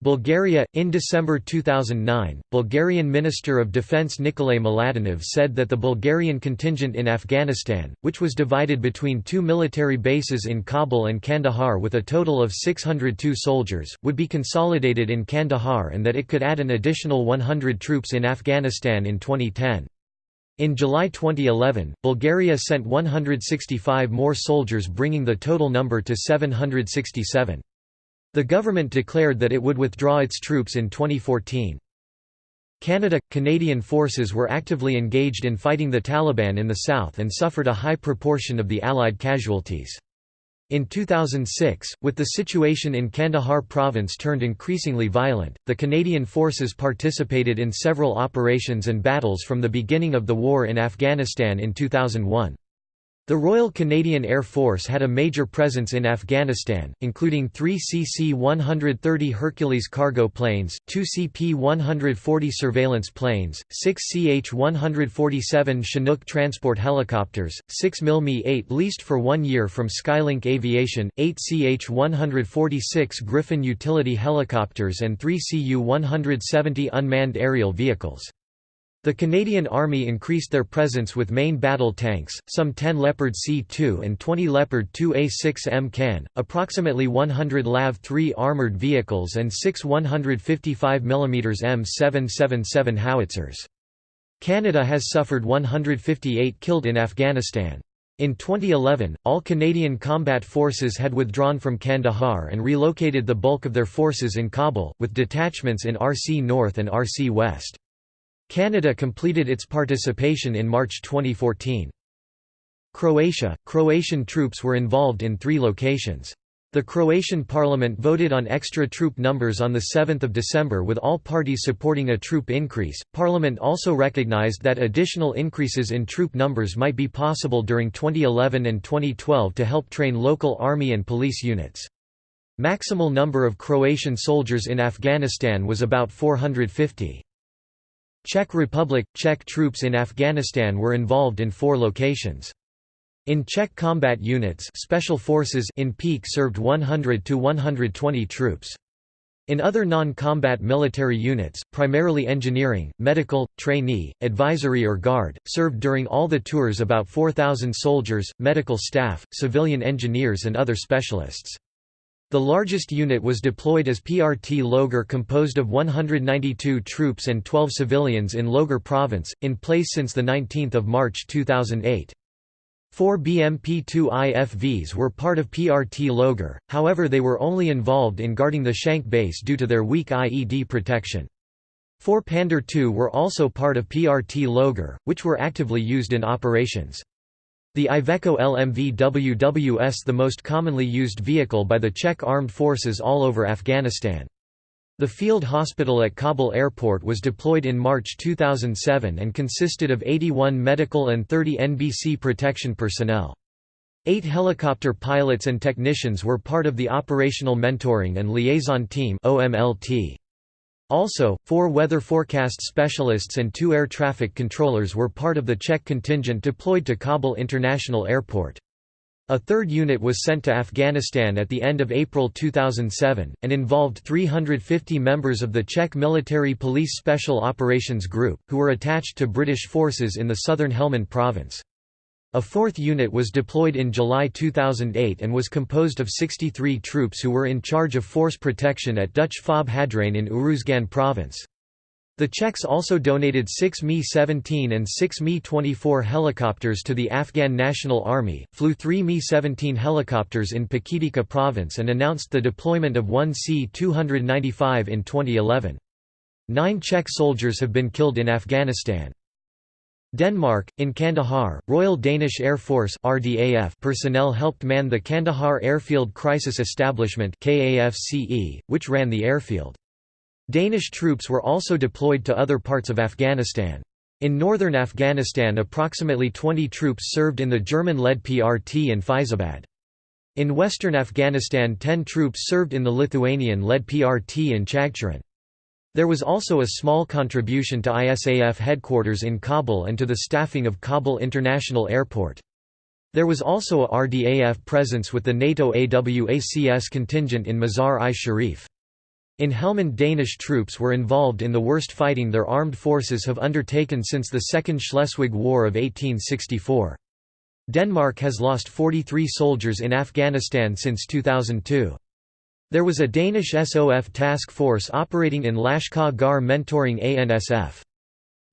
Bulgaria In December 2009, Bulgarian Minister of Defense Nikolay Mladenov said that the Bulgarian contingent in Afghanistan, which was divided between two military bases in Kabul and Kandahar with a total of 602 soldiers, would be consolidated in Kandahar and that it could add an additional 100 troops in Afghanistan in 2010. In July 2011, Bulgaria sent 165 more soldiers bringing the total number to 767. The government declared that it would withdraw its troops in 2014. Canada – Canadian forces were actively engaged in fighting the Taliban in the south and suffered a high proportion of the Allied casualties. In 2006, with the situation in Kandahar province turned increasingly violent, the Canadian forces participated in several operations and battles from the beginning of the war in Afghanistan in 2001. The Royal Canadian Air Force had a major presence in Afghanistan, including three CC-130 Hercules cargo planes, two CP-140 surveillance planes, six CH-147 Chinook transport helicopters, six MiL-Me-8 leased for one year from Skylink Aviation, eight CH-146 Griffin utility helicopters and three Cu-170 unmanned aerial vehicles. The Canadian Army increased their presence with main battle tanks, some 10 Leopard C2 and 20 Leopard 2A6M Can, approximately 100 LAV-3 armoured vehicles and 6 155 mm M777 howitzers. Canada has suffered 158 killed in Afghanistan. In 2011, all Canadian combat forces had withdrawn from Kandahar and relocated the bulk of their forces in Kabul, with detachments in RC North and RC West. Canada completed its participation in March 2014. Croatia – Croatian troops were involved in three locations. The Croatian parliament voted on extra troop numbers on 7 December with all parties supporting a troop increase. Parliament also recognized that additional increases in troop numbers might be possible during 2011 and 2012 to help train local army and police units. Maximal number of Croatian soldiers in Afghanistan was about 450. Czech Republic – Czech troops in Afghanistan were involved in four locations. In Czech combat units special forces in peak served 100 to 120 troops. In other non-combat military units, primarily engineering, medical, trainee, advisory or guard, served during all the tours about 4,000 soldiers, medical staff, civilian engineers and other specialists. The largest unit was deployed as PRT Logar composed of 192 troops and 12 civilians in Logar province, in place since 19 March 2008. Four BMP-2 IFVs were part of PRT Logar, however they were only involved in guarding the Shank base due to their weak IED protection. Four Pandur II were also part of PRT Logar, which were actively used in operations. The Iveco LMV WWS the most commonly used vehicle by the Czech armed forces all over Afghanistan. The field hospital at Kabul airport was deployed in March 2007 and consisted of 81 medical and 30 NBC protection personnel. Eight helicopter pilots and technicians were part of the Operational Mentoring and Liaison Team Also, four weather forecast specialists and two air traffic controllers were part of the Czech contingent deployed to Kabul International Airport. A third unit was sent to Afghanistan at the end of April 2007, and involved 350 members of the Czech Military Police Special Operations Group, who were attached to British forces in the southern Helmand province. A fourth unit was deployed in July 2008 and was composed of 63 troops who were in charge of force protection at Dutch Fob Hadrian in Uruzgan province. The Czechs also donated six Mi-17 and six Mi-24 helicopters to the Afghan National Army, flew three Mi-17 helicopters in Paktika province and announced the deployment of one C-295 in 2011. Nine Czech soldiers have been killed in Afghanistan. Denmark, in Kandahar, Royal Danish Air Force RDAF personnel helped man the Kandahar Airfield Crisis Establishment KAFCE, which ran the airfield. Danish troops were also deployed to other parts of Afghanistan. In northern Afghanistan approximately 20 troops served in the German-led PRT in Fyzabad. In western Afghanistan 10 troops served in the Lithuanian-led PRT in Chagcharan. There was also a small contribution to ISAF headquarters in Kabul and to the staffing of Kabul International Airport. There was also a RDAF presence with the NATO AWACS contingent in Mazar-i-Sharif. In Helmand Danish troops were involved in the worst fighting their armed forces have undertaken since the Second Schleswig War of 1864. Denmark has lost 43 soldiers in Afghanistan since 2002. There was a Danish SOF task force operating in Lashkar Gah mentoring ANSF.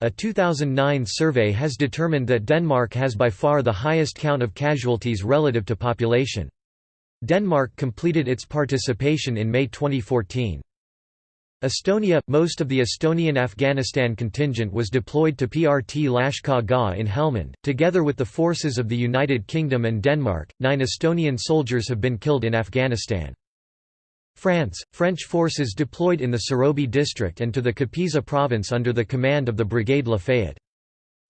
A 2009 survey has determined that Denmark has by far the highest count of casualties relative to population. Denmark completed its participation in May 2014. Estonia – Most of the Estonian Afghanistan contingent was deployed to PRT Lashkar Gah in Helmand, together with the forces of the United Kingdom and Denmark. Nine Estonian soldiers have been killed in Afghanistan. France – French forces deployed in the Serobe district and to the Kapisa province under the command of the Brigade Lafayette.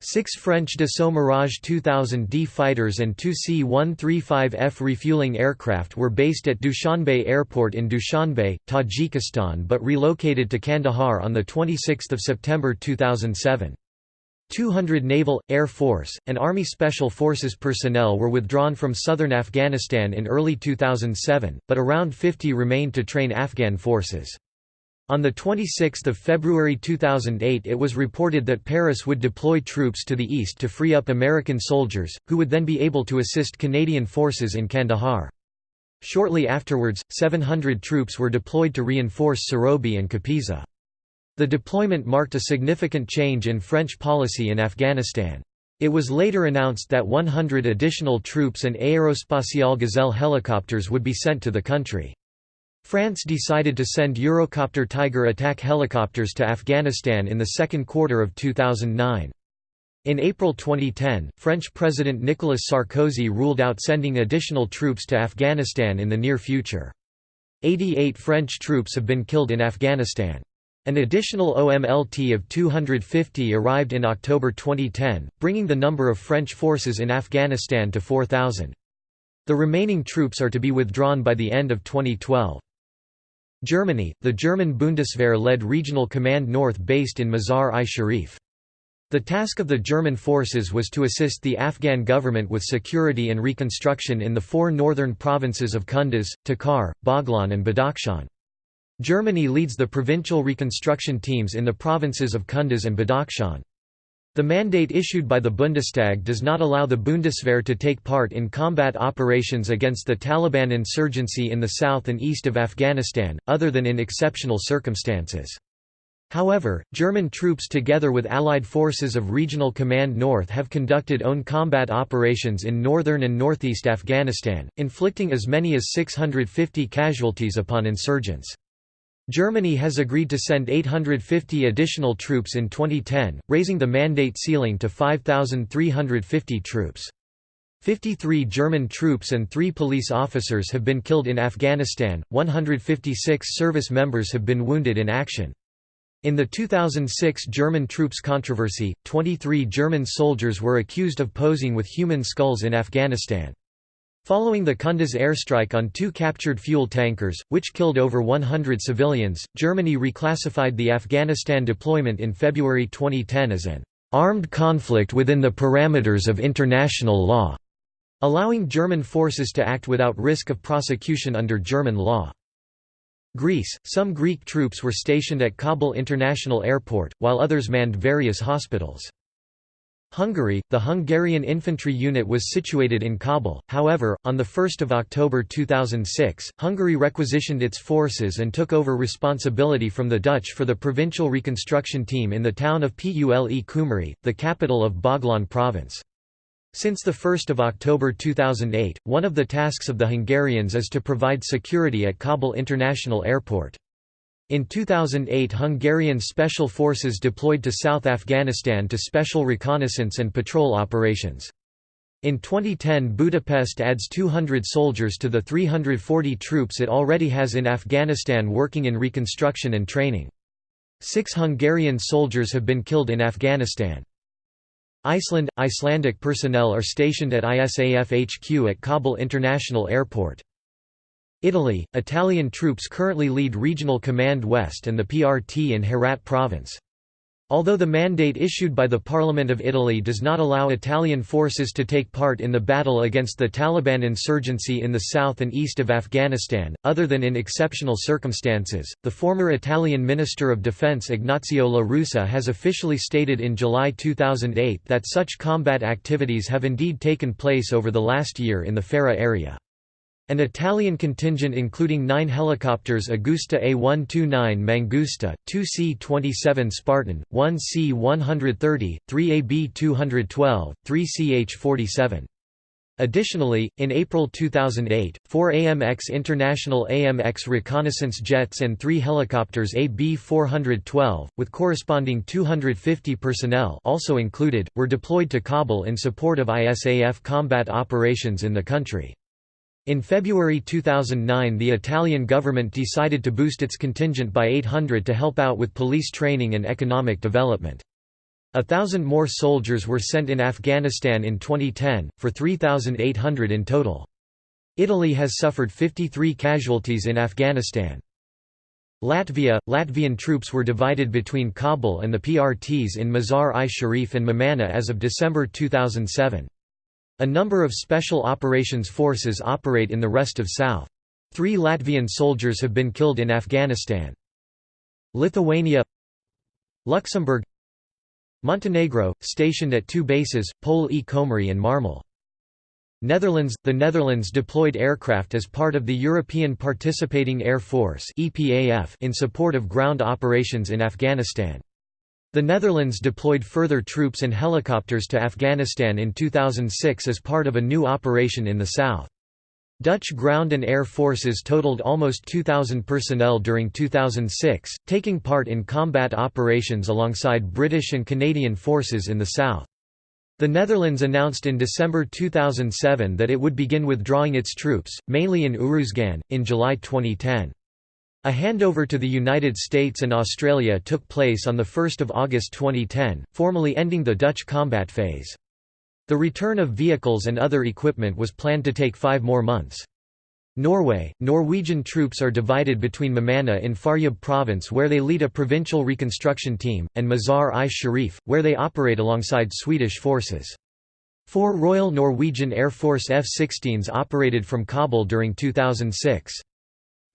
Six French Dassault Mirage 2000D fighters and two C-135F refueling aircraft were based at Dushanbe Airport in Dushanbe, Tajikistan but relocated to Kandahar on 26 September 2007. 200 Naval, Air Force, and Army Special Forces personnel were withdrawn from southern Afghanistan in early 2007, but around 50 remained to train Afghan forces. On 26 February 2008 it was reported that Paris would deploy troops to the east to free up American soldiers, who would then be able to assist Canadian forces in Kandahar. Shortly afterwards, 700 troops were deployed to reinforce Serobe and Kapisa. The deployment marked a significant change in French policy in Afghanistan. It was later announced that 100 additional troops and Aerospatiale Gazelle helicopters would be sent to the country. France decided to send Eurocopter Tiger attack helicopters to Afghanistan in the second quarter of 2009. In April 2010, French President Nicolas Sarkozy ruled out sending additional troops to Afghanistan in the near future. 88 French troops have been killed in Afghanistan. An additional OMLT of 250 arrived in October 2010, bringing the number of French forces in Afghanistan to 4,000. The remaining troops are to be withdrawn by the end of 2012. Germany, the German Bundeswehr led Regional Command North based in Mazar-i-Sharif. The task of the German forces was to assist the Afghan government with security and reconstruction in the four northern provinces of Kunduz, Takhar, Baghlan and Badakhshan. Germany leads the provincial reconstruction teams in the provinces of Kunduz and Badakhshan. The mandate issued by the Bundestag does not allow the Bundeswehr to take part in combat operations against the Taliban insurgency in the south and east of Afghanistan, other than in exceptional circumstances. However, German troops together with Allied forces of Regional Command North have conducted own combat operations in northern and northeast Afghanistan, inflicting as many as 650 casualties upon insurgents. Germany has agreed to send 850 additional troops in 2010, raising the mandate ceiling to 5,350 troops. 53 German troops and 3 police officers have been killed in Afghanistan, 156 service members have been wounded in action. In the 2006 German troops controversy, 23 German soldiers were accused of posing with human skulls in Afghanistan. Following the Kunduz airstrike on two captured fuel tankers, which killed over 100 civilians, Germany reclassified the Afghanistan deployment in February 2010 as an armed conflict within the parameters of international law, allowing German forces to act without risk of prosecution under German law. Greece, some Greek troops were stationed at Kabul International Airport, while others manned various hospitals. Hungary, the Hungarian infantry unit was situated in Kabul, however, on 1 October 2006, Hungary requisitioned its forces and took over responsibility from the Dutch for the provincial reconstruction team in the town of Pule Kumari, the capital of Baghlan province. Since 1 October 2008, one of the tasks of the Hungarians is to provide security at Kabul International Airport. In 2008 Hungarian special forces deployed to South Afghanistan to special reconnaissance and patrol operations. In 2010 Budapest adds 200 soldiers to the 340 troops it already has in Afghanistan working in reconstruction and training. Six Hungarian soldiers have been killed in Afghanistan. Iceland – Icelandic personnel are stationed at ISAF HQ at Kabul International Airport. Italy, Italian troops currently lead Regional Command West and the PRT in Herat province. Although the mandate issued by the Parliament of Italy does not allow Italian forces to take part in the battle against the Taliban insurgency in the south and east of Afghanistan, other than in exceptional circumstances, the former Italian Minister of Defense Ignazio La Russa has officially stated in July 2008 that such combat activities have indeed taken place over the last year in the Farah area. An Italian contingent including nine helicopters Agusta A129 Mangusta, 2 C-27 Spartan, 1 C-130, 3 AB-212, 3 CH-47. Additionally, in April 2008, four AMX International AMX reconnaissance jets and three helicopters AB-412, with corresponding 250 personnel also included, were deployed to Kabul in support of ISAF combat operations in the country. In February 2009 the Italian government decided to boost its contingent by 800 to help out with police training and economic development. A thousand more soldiers were sent in Afghanistan in 2010, for 3,800 in total. Italy has suffered 53 casualties in Afghanistan. Latvia – Latvian troops were divided between Kabul and the PRTs in Mazar-i-Sharif and Memanna as of December 2007. A number of Special Operations Forces operate in the rest of South. Three Latvian soldiers have been killed in Afghanistan. Lithuania Luxembourg Montenegro, stationed at two bases, Pole e Komari and Marmal. Netherlands – The Netherlands deployed aircraft as part of the European Participating Air Force in support of ground operations in Afghanistan. The Netherlands deployed further troops and helicopters to Afghanistan in 2006 as part of a new operation in the south. Dutch ground and air forces totaled almost 2,000 personnel during 2006, taking part in combat operations alongside British and Canadian forces in the south. The Netherlands announced in December 2007 that it would begin withdrawing its troops, mainly in Uruzgan, in July 2010. A handover to the United States and Australia took place on 1 August 2010, formally ending the Dutch combat phase. The return of vehicles and other equipment was planned to take five more months. Norway, Norwegian troops are divided between Mamana in Faryab province where they lead a provincial reconstruction team, and Mazar-i-Sharif, where they operate alongside Swedish forces. Four Royal Norwegian Air Force F-16s operated from Kabul during 2006.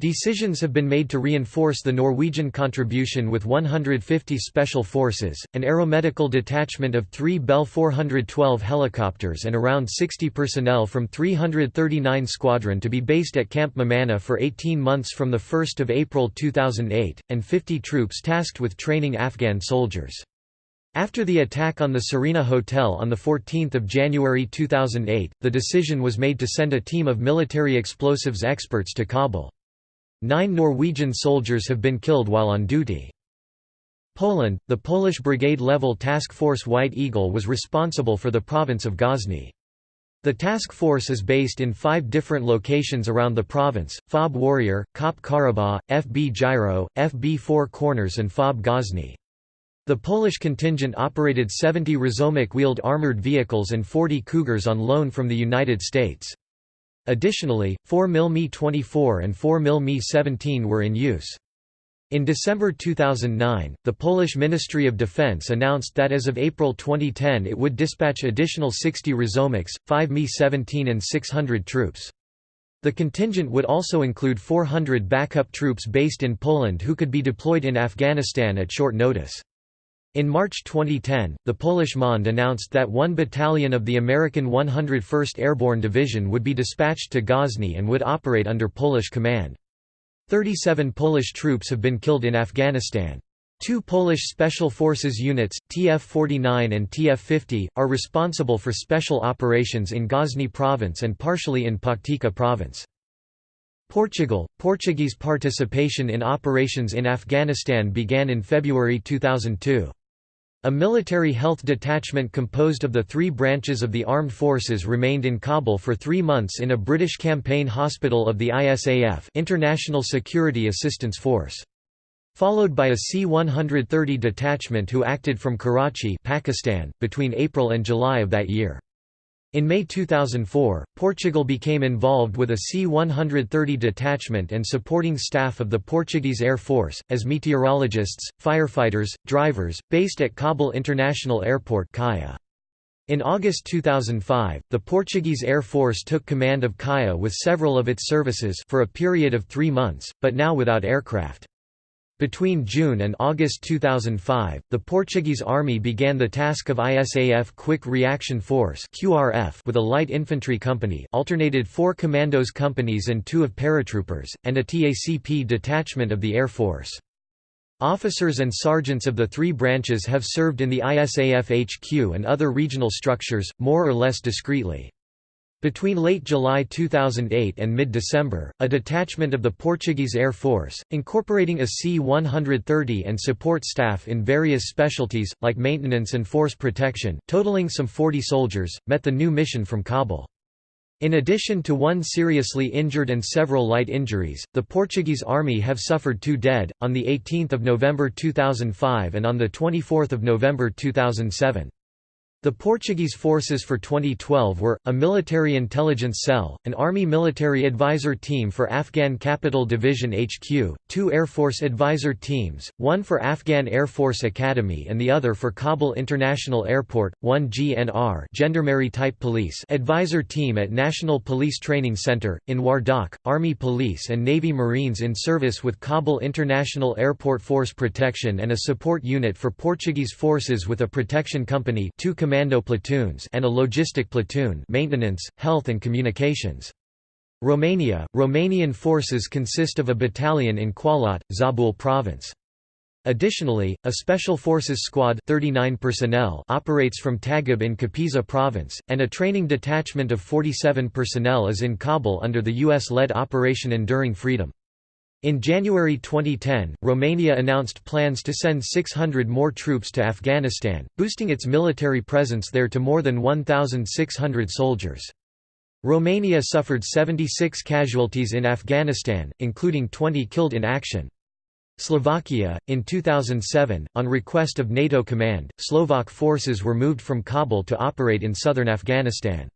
Decisions have been made to reinforce the Norwegian contribution with 150 special forces, an aeromedical detachment of three Bell 412 helicopters and around 60 personnel from 339 Squadron to be based at Camp Mamana for 18 months from 1 April 2008, and 50 troops tasked with training Afghan soldiers. After the attack on the Serena Hotel on 14 January 2008, the decision was made to send a team of military explosives experts to Kabul. Nine Norwegian soldiers have been killed while on duty. Poland, the Polish brigade-level task force White Eagle was responsible for the province of Ghazni. The task force is based in five different locations around the province, FOB Warrior, KOP Karabakh, FB Gyro, FB Four Corners and FOB Ghazni. The Polish contingent operated 70 Rosomak wheeled armored vehicles and 40 Cougars on loan from the United States. Additionally, 4 mm Mi-24 and 4 mm Mi-17 were in use. In December 2009, the Polish Ministry of Defense announced that as of April 2010 it would dispatch additional 60 Rosomaks, 5 Mi-17 and 600 troops. The contingent would also include 400 backup troops based in Poland who could be deployed in Afghanistan at short notice. In March 2010, the Polish MOND announced that one battalion of the American 101st Airborne Division would be dispatched to Ghazni and would operate under Polish command. 37 Polish troops have been killed in Afghanistan. Two Polish Special Forces units, TF-49 and TF-50, are responsible for special operations in Ghazni province and partially in Paktika province. Portugal – Portuguese participation in operations in Afghanistan began in February 2002. A military health detachment composed of the three branches of the armed forces remained in Kabul for three months in a British campaign hospital of the ISAF International Security Assistance Force. Followed by a C-130 detachment who acted from Karachi Pakistan, between April and July of that year. In May 2004, Portugal became involved with a C-130 detachment and supporting staff of the Portuguese Air Force, as meteorologists, firefighters, drivers, based at Kabul International Airport. In August 2005, the Portuguese Air Force took command of KAIA with several of its services for a period of three months, but now without aircraft. Between June and August 2005, the Portuguese Army began the task of ISAF Quick Reaction Force (QRF) with a light infantry company alternated four commandos companies and two of paratroopers, and a TACP detachment of the Air Force. Officers and sergeants of the three branches have served in the ISAF HQ and other regional structures, more or less discreetly. Between late July 2008 and mid-December, a detachment of the Portuguese Air Force, incorporating a C-130 and support staff in various specialties, like maintenance and force protection, totaling some 40 soldiers, met the new mission from Kabul. In addition to one seriously injured and several light injuries, the Portuguese army have suffered two dead, on 18 November 2005 and on 24 November 2007. The Portuguese forces for 2012 were, a military intelligence cell, an Army military advisor team for Afghan Capital Division HQ, two Air Force advisor teams, one for Afghan Air Force Academy and the other for Kabul International Airport, one GNR Gendarmerie Type Police advisor team at National Police Training Center, in Wardak, Army Police and Navy Marines in service with Kabul International Airport Force Protection and a support unit for Portuguese forces with a protection company two commando platoons and a logistic platoon maintenance, health and communications. Romania – Romanian forces consist of a battalion in Qalat, Zabul province. Additionally, a Special Forces Squad 39 personnel operates from Tagab in Kapisa province, and a training detachment of 47 personnel is in Kabul under the U.S.-led Operation Enduring Freedom. In January 2010, Romania announced plans to send 600 more troops to Afghanistan, boosting its military presence there to more than 1,600 soldiers. Romania suffered 76 casualties in Afghanistan, including 20 killed in action. Slovakia, in 2007, on request of NATO command, Slovak forces were moved from Kabul to operate in southern Afghanistan.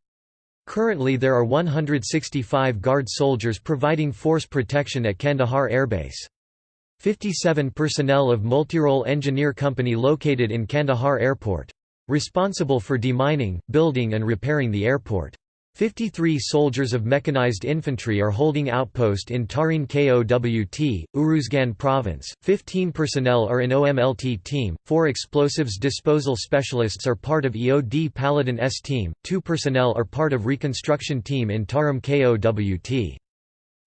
Currently there are 165 Guard soldiers providing force protection at Kandahar Airbase. 57 personnel of Multirole Engineer Company located in Kandahar Airport. Responsible for demining, building and repairing the airport. 53 soldiers of mechanized infantry are holding outpost in Tarin Kowt, Uruzgan province, 15 personnel are in OMLT team, 4 explosives disposal specialists are part of EOD Paladin S team, 2 personnel are part of reconstruction team in Tarin Kowt.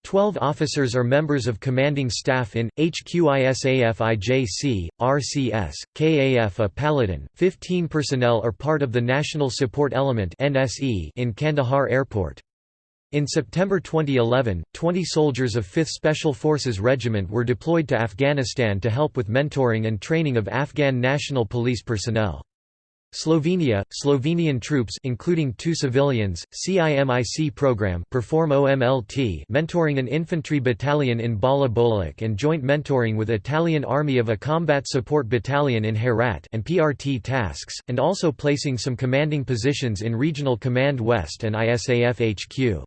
Twelve officers are members of commanding staff in, HQISAF-IJC, RCS, KAF a Paladin, 15 personnel are part of the National Support Element in Kandahar Airport. In September 2011, 20 soldiers of 5th Special Forces Regiment were deployed to Afghanistan to help with mentoring and training of Afghan National Police personnel. Slovenia, Slovenian troops including two civilians, CIMIC program perform OMLT mentoring an infantry battalion in Bala Bolak and joint mentoring with Italian Army of a combat support battalion in Herat and PRT tasks, and also placing some commanding positions in Regional Command West and ISAF HQ.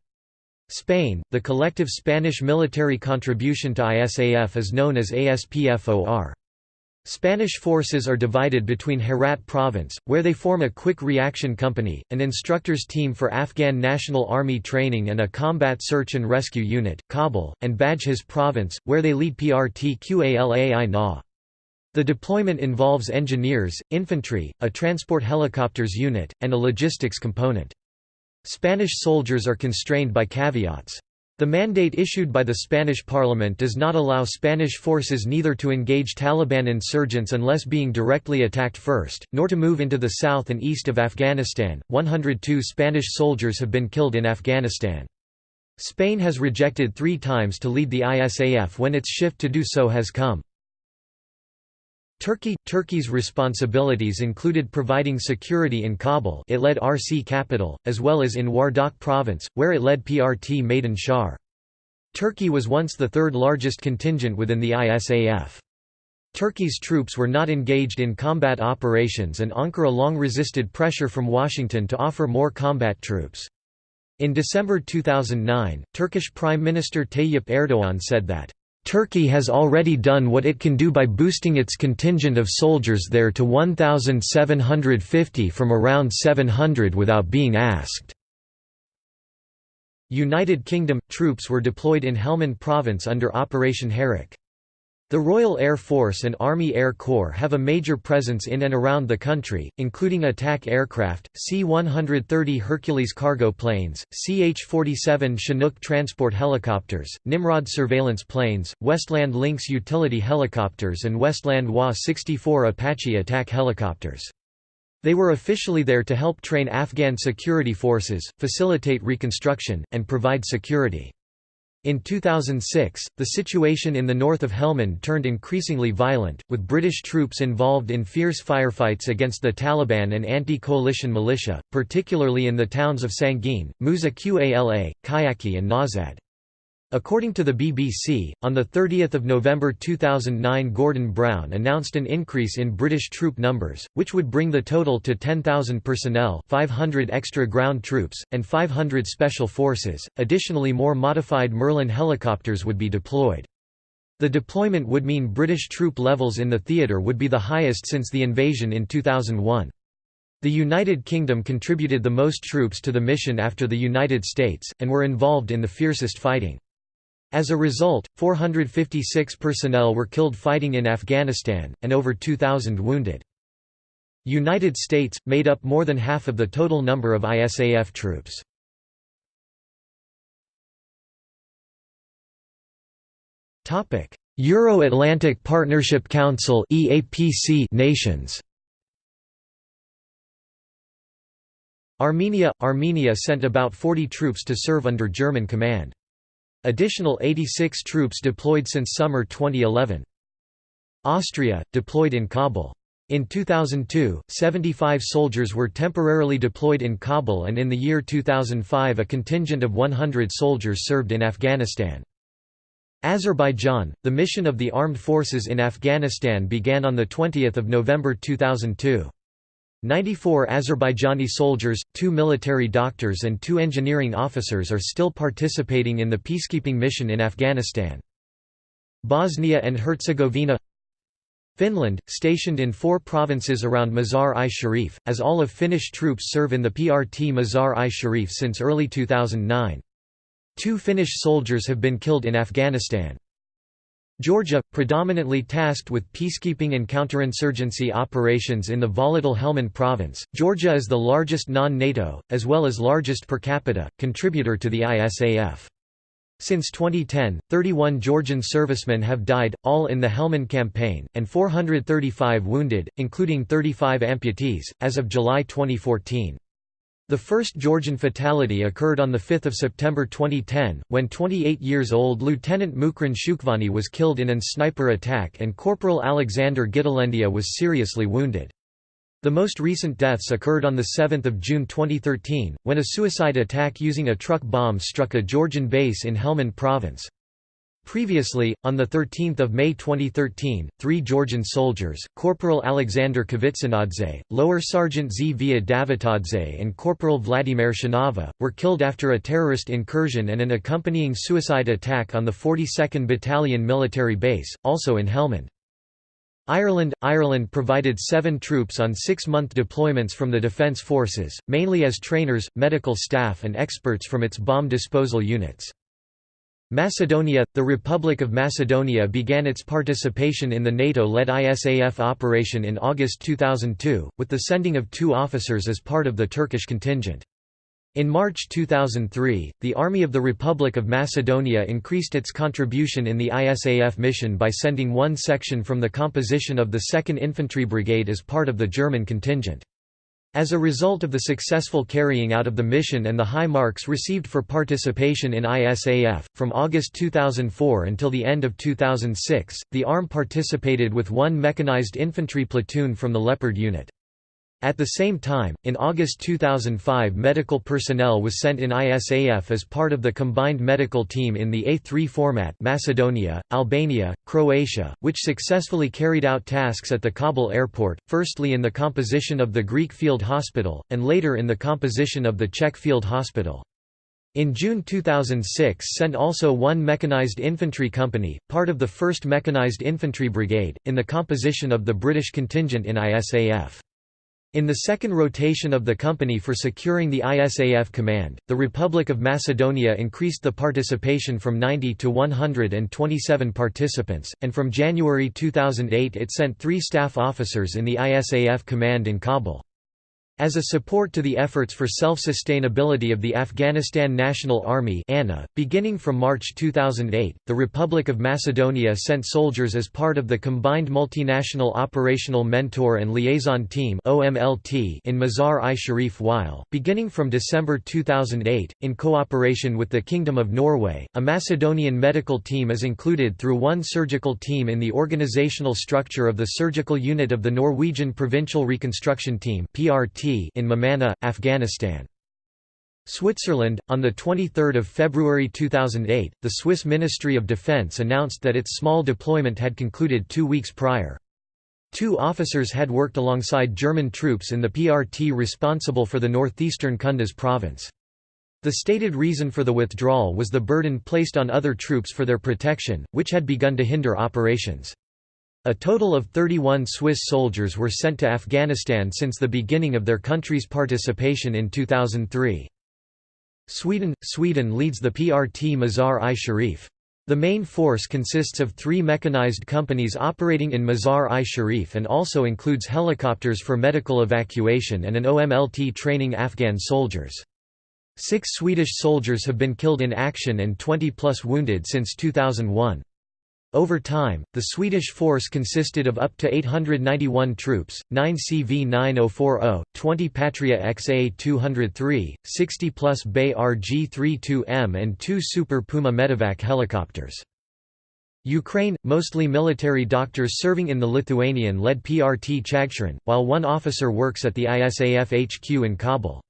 Spain, the collective Spanish military contribution to ISAF is known as ASPFOR. Spanish forces are divided between Herat province, where they form a quick reaction company, an instructors team for Afghan National Army training and a combat search and rescue unit, Kabul, and Badghis province, where they lead PRT QALAI NA. The deployment involves engineers, infantry, a transport helicopters unit, and a logistics component. Spanish soldiers are constrained by caveats. The mandate issued by the Spanish parliament does not allow Spanish forces neither to engage Taliban insurgents unless being directly attacked first, nor to move into the south and east of Afghanistan. 102 Spanish soldiers have been killed in Afghanistan. Spain has rejected three times to lead the ISAF when its shift to do so has come. Turkey – Turkey's responsibilities included providing security in Kabul it led RC capital, as well as in Wardak province, where it led PRT Maidan Shar. Turkey was once the third largest contingent within the ISAF. Turkey's troops were not engaged in combat operations and Ankara long resisted pressure from Washington to offer more combat troops. In December 2009, Turkish Prime Minister Tayyip Erdoğan said that Turkey has already done what it can do by boosting its contingent of soldiers there to 1,750 from around 700 without being asked. United Kingdom – Troops were deployed in Helmand Province under Operation Herrick. The Royal Air Force and Army Air Corps have a major presence in and around the country, including attack aircraft, C-130 Hercules cargo planes, CH-47 Chinook transport helicopters, Nimrod surveillance planes, Westland Lynx utility helicopters and Westland Wa-64 Apache attack helicopters. They were officially there to help train Afghan security forces, facilitate reconstruction, and provide security. In 2006, the situation in the north of Helmand turned increasingly violent, with British troops involved in fierce firefights against the Taliban and anti-coalition militia, particularly in the towns of Sangin, Musa Qala, Kajaki and Nawzad. According to the BBC, on 30 November 2009 Gordon Brown announced an increase in British troop numbers, which would bring the total to 10,000 personnel 500 extra ground troops, and 500 special forces, additionally more modified Merlin helicopters would be deployed. The deployment would mean British troop levels in the theatre would be the highest since the invasion in 2001. The United Kingdom contributed the most troops to the mission after the United States, and were involved in the fiercest fighting. As a result, 456 personnel were killed fighting in Afghanistan, and over 2,000 wounded. United States, made up more than half of the total number of ISAF troops. Euro-Atlantic Partnership Council nations Armenia – Armenia sent about 40 troops to serve under German command. Additional 86 troops deployed since summer 2011. Austria – deployed in Kabul. In 2002, 75 soldiers were temporarily deployed in Kabul and in the year 2005 a contingent of 100 soldiers served in Afghanistan. Azerbaijan – The mission of the armed forces in Afghanistan began on 20 November 2002. 94 Azerbaijani soldiers, two military doctors and two engineering officers are still participating in the peacekeeping mission in Afghanistan. Bosnia and Herzegovina Finland, stationed in four provinces around Mazar-i-Sharif, as all of Finnish troops serve in the PRT Mazar-i-Sharif since early 2009. Two Finnish soldiers have been killed in Afghanistan. Georgia, predominantly tasked with peacekeeping and counterinsurgency operations in the volatile Helmand province, Georgia is the largest non-NATO, as well as largest per capita, contributor to the ISAF. Since 2010, 31 Georgian servicemen have died, all in the Helmand campaign, and 435 wounded, including 35 amputees, as of July 2014. The first Georgian fatality occurred on 5 September 2010, when 28 years old Lieutenant Mukhran Shukvani was killed in an sniper attack and Corporal Alexander Gitalendia was seriously wounded. The most recent deaths occurred on 7 June 2013, when a suicide attack using a truck bomb struck a Georgian base in Helmand province. Previously, on 13 May 2013, three Georgian soldiers, Corporal Alexander Kvitsanadze, Lower Sergeant Zvia Davitadze and Corporal Vladimir Shanava, were killed after a terrorist incursion and an accompanying suicide attack on the 42nd Battalion military base, also in Helmand. Ireland – Ireland provided seven troops on six-month deployments from the Defence Forces, mainly as trainers, medical staff and experts from its bomb disposal units. Macedonia – The Republic of Macedonia began its participation in the NATO-led ISAF operation in August 2002, with the sending of two officers as part of the Turkish contingent. In March 2003, the Army of the Republic of Macedonia increased its contribution in the ISAF mission by sending one section from the composition of the 2nd Infantry Brigade as part of the German contingent. As a result of the successful carrying out of the mission and the high marks received for participation in ISAF, from August 2004 until the end of 2006, the ARM participated with one mechanized infantry platoon from the Leopard unit. At the same time, in August 2005 medical personnel was sent in ISAF as part of the combined medical team in the A3 format Macedonia, Albania, Croatia, which successfully carried out tasks at the Kabul airport, firstly in the composition of the Greek Field Hospital, and later in the composition of the Czech Field Hospital. In June 2006 sent also one mechanized infantry company, part of the 1st Mechanized Infantry Brigade, in the composition of the British contingent in ISAF. In the second rotation of the company for securing the ISAF command, the Republic of Macedonia increased the participation from 90 to 127 participants, and from January 2008 it sent three staff officers in the ISAF command in Kabul. As a support to the efforts for self-sustainability of the Afghanistan National Army ANA, beginning from March 2008, the Republic of Macedonia sent soldiers as part of the Combined Multinational Operational Mentor and Liaison Team in Mazar-i-Sharif while, beginning from December 2008, in cooperation with the Kingdom of Norway, a Macedonian medical team is included through one surgical team in the organizational structure of the surgical unit of the Norwegian Provincial Reconstruction Team PRT in Meymaneh, Afghanistan. Switzerland On 23 February 2008, the Swiss Ministry of Defense announced that its small deployment had concluded two weeks prior. Two officers had worked alongside German troops in the PRT responsible for the northeastern Kunduz province. The stated reason for the withdrawal was the burden placed on other troops for their protection, which had begun to hinder operations. A total of 31 Swiss soldiers were sent to Afghanistan since the beginning of their country's participation in 2003. Sweden – Sweden leads the PRT Mazar-i-Sharif. The main force consists of three mechanized companies operating in Mazar-i-Sharif and also includes helicopters for medical evacuation and an OMLT training Afghan soldiers. Six Swedish soldiers have been killed in action and 20 plus wounded since 2001. Over time, the Swedish force consisted of up to 891 troops, 9 CV-9040, 20 Patria XA-203, 60 plus BAE RG-32M and two Super Puma medevac helicopters. Ukraine, mostly military doctors serving in the Lithuanian-led PRT Chaghcharan, while one officer works at the ISAF HQ in Kabul.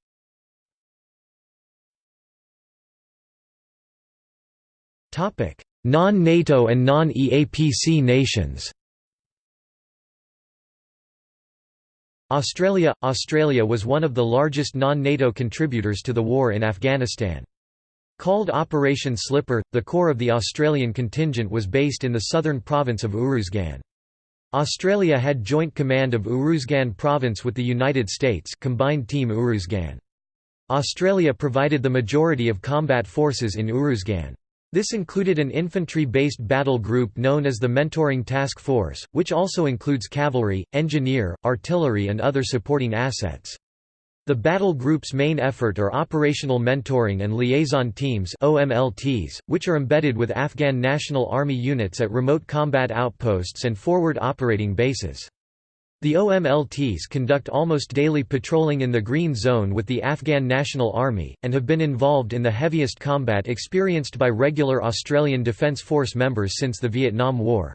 Non-NATO and non-EAPC nations Australia – Australia was one of the largest non-NATO contributors to the war in Afghanistan. Called Operation Slipper, the core of the Australian contingent was based in the southern province of Uruzgan. Australia had joint command of Uruzgan province with the United States Combined Team Uruzgan. Australia provided the majority of combat forces in Uruzgan. This included an infantry-based battle group known as the Mentoring Task Force, which also includes cavalry, engineer, artillery and other supporting assets. The battle group's main effort are operational mentoring and liaison teams OMLTs, which are embedded with Afghan National Army units at remote combat outposts and forward operating bases. The OMLTs conduct almost daily patrolling in the Green Zone with the Afghan National Army, and have been involved in the heaviest combat experienced by regular Australian Defence Force members since the Vietnam War.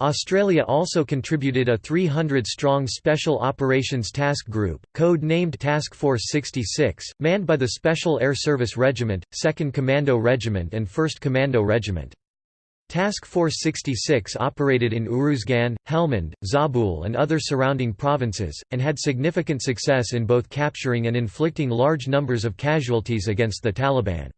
Australia also contributed a 300-strong Special Operations Task Group, code-named Task Force 66, manned by the Special Air Service Regiment, 2nd Commando Regiment and 1st Commando Regiment. Task Force 66 operated in Uruzgan, Helmand, Zabul and other surrounding provinces, and had significant success in both capturing and inflicting large numbers of casualties against the Taliban.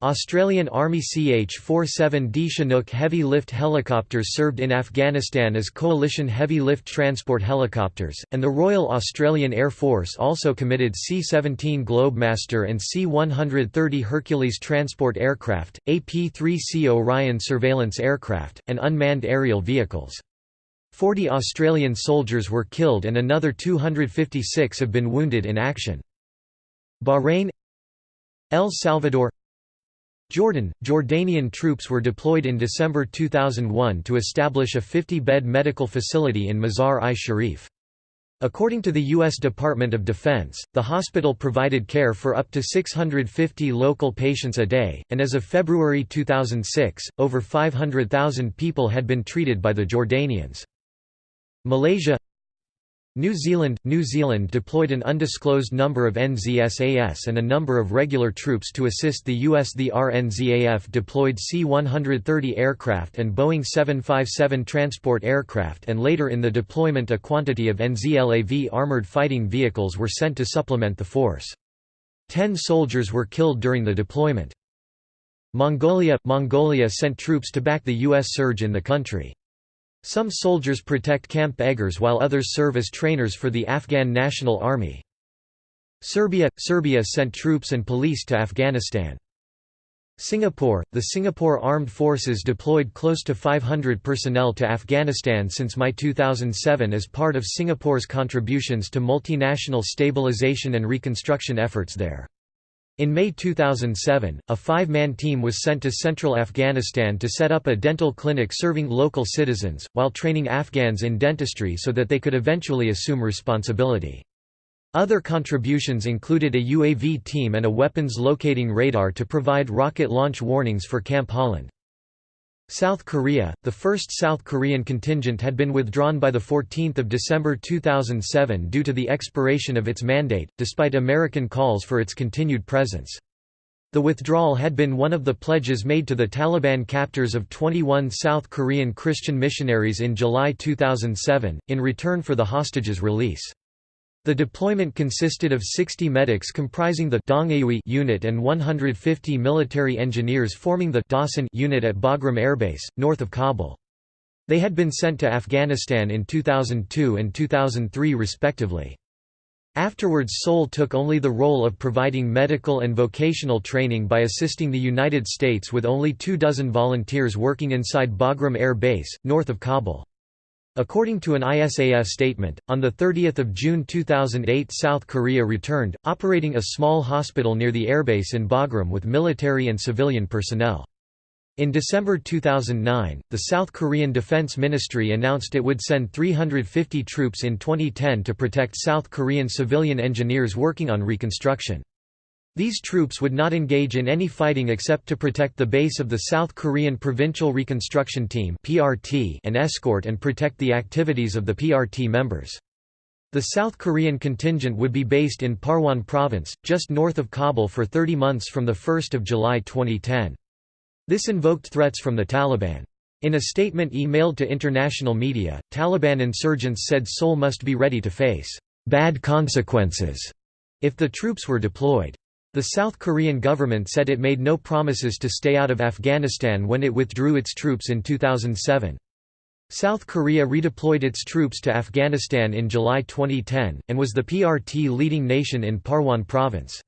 Australian Army CH-47D Chinook heavy lift helicopters served in Afghanistan as coalition heavy lift transport helicopters, and the Royal Australian Air Force also committed C-17 Globemaster and C-130 Hercules transport aircraft, AP-3C Orion surveillance aircraft, and unmanned aerial vehicles. 40 Australian soldiers were killed and another 256 have been wounded in action. Bahrain El Salvador Jordan – Jordanian troops were deployed in December 2001 to establish a 50-bed medical facility in Mazar-i-Sharif. According to the U.S. Department of Defense, the hospital provided care for up to 650 local patients a day, and as of February 2006, over 500,000 people had been treated by the Jordanians. Malaysia New Zealand – New Zealand deployed an undisclosed number of NZSAS and a number of regular troops to assist the US. The RNZAF deployed C-130 aircraft and Boeing 757 transport aircraft and later in the deployment a quantity of NZLAV armoured fighting vehicles were sent to supplement the force. Ten soldiers were killed during the deployment. Mongolia – Mongolia sent troops to back the U.S. surge in the country. Some soldiers protect Camp Eggers while others serve as trainers for the Afghan National Army. Serbia – Serbia sent troops and police to Afghanistan. Singapore – The Singapore Armed Forces deployed close to 500 personnel to Afghanistan since May 2007 as part of Singapore's contributions to multinational stabilization and reconstruction efforts there. In May 2007, a five-man team was sent to central Afghanistan to set up a dental clinic serving local citizens, while training Afghans in dentistry so that they could eventually assume responsibility. Other contributions included a UAV team and a weapons locating radar to provide rocket launch warnings for Camp Holland. South Korea, the first South Korean contingent had been withdrawn by 14 December 2007 due to the expiration of its mandate, despite American calls for its continued presence. The withdrawal had been one of the pledges made to the Taliban captors of 21 South Korean Christian missionaries in July 2007, in return for the hostages' release. The deployment consisted of 60 medics comprising the Dongui unit and 150 military engineers forming the Dasan unit at Bagram Airbase, north of Kabul. They had been sent to Afghanistan in 2002 and 2003 respectively. Afterwards Seoul took only the role of providing medical and vocational training by assisting the United States with only two dozen volunteers working inside Bagram Air Base, north of Kabul. According to an ISAF statement, on 30 June 2008 South Korea returned, operating a small hospital near the airbase in Bagram with military and civilian personnel. In December 2009, the South Korean Defense Ministry announced it would send 350 troops in 2010 to protect South Korean civilian engineers working on reconstruction. These troops would not engage in any fighting except to protect the base of the South Korean Provincial Reconstruction Team and escort and protect the activities of the PRT members. The South Korean contingent would be based in Parwan Province, just north of Kabul for 30 months from 1 July 2010. This invoked threats from the Taliban. In a statement emailed to international media, Taliban insurgents said Seoul must be ready to face bad consequences if the troops were deployed. The South Korean government said it made no promises to stay out of Afghanistan when it withdrew its troops in 2007. South Korea redeployed its troops to Afghanistan in July 2010, and was the PRT leading nation in Parwan province.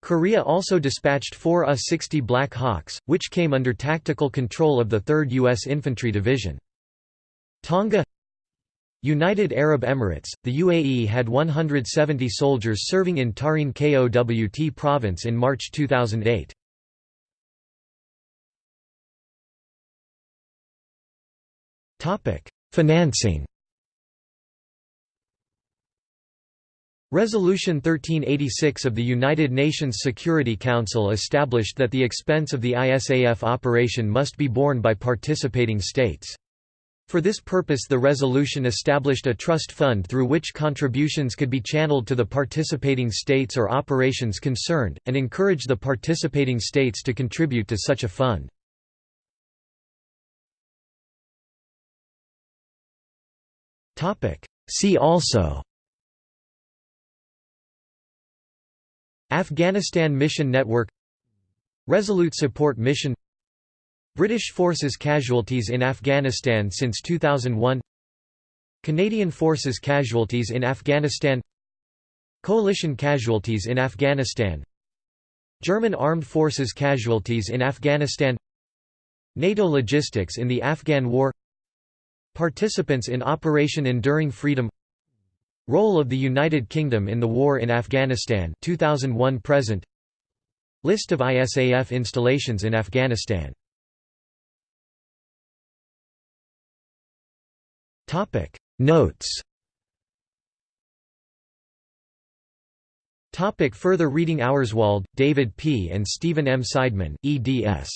Korea also dispatched four U-60 Black Hawks, which came under tactical control of the 3rd U.S. Infantry Division. Tonga United Arab Emirates, the UAE had 170 soldiers serving in Tarin Kowt province in March 2008. Financing Resolution 1386 of the United Nations Security Council established that the expense of the ISAF operation must be borne by participating states. For this purpose the resolution established a trust fund through which contributions could be channeled to the participating states or operations concerned, and encouraged the participating states to contribute to such a fund. See also Afghanistan Mission Network Resolute Support Mission British Forces casualties in Afghanistan since 2001 Canadian Forces casualties in Afghanistan. Coalition casualties in Afghanistan. German Armed Forces casualties in Afghanistan. NATO logistics in the Afghan War. Participants in Operation Enduring Freedom. Role of the United Kingdom in the war in Afghanistan 2001 present. List of ISAF installations in Afghanistan Topic Notes Topic Further reading Auerswald, David P. and Stephen M. Saideman, eds.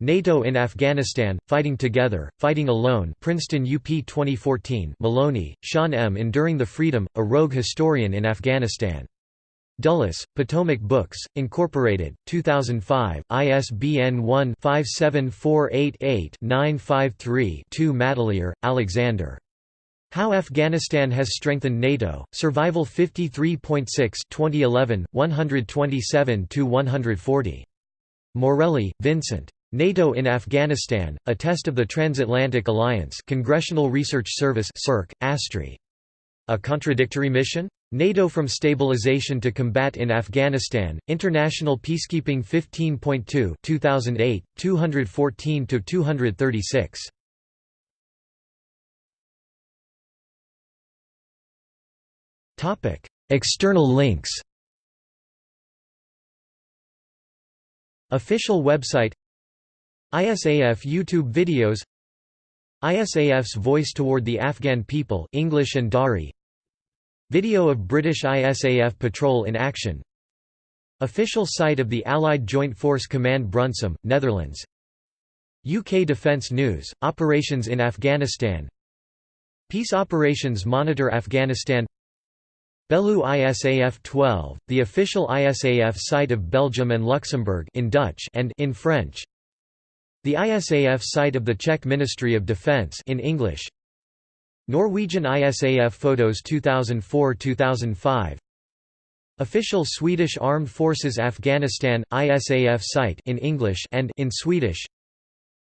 NATO in Afghanistan, Fighting Together, Fighting Alone Princeton UP 2014 Maloney, Sean M. Enduring the Freedom, A Rogue Historian in Afghanistan. Dulles, Potomac Books, Incorporated, 2005, ISBN 1-57488-953-2 Mattelaer, Alexander. How Afghanistan Has Strengthened NATO, Survival 53.6 2011, 127–140. Morelli, Vincent. NATO in Afghanistan, a test of the Transatlantic Alliance Congressional Research Service CERC, ASTRI. A contradictory mission? NATO from Stabilization to Combat in Afghanistan, International Peacekeeping 15.2 2008, 214–236. External links Official website ISAF YouTube videos ISAF's Voice Toward the Afghan People English and Dari. Video of British ISAF patrol in action. Official site of the Allied Joint Force Command Brunssum, Netherlands. UK Defence News, Operations in Afghanistan. Peace Operations Monitor Afghanistan. Belleau ISAF 12, the official ISAF site of Belgium and Luxembourg in Dutch and in French the ISAF site of the Czech Ministry of Defence in English. Norwegian ISAF photos 2004-2005 Official Swedish Armed Forces Afghanistan ISAF site in English and in Swedish.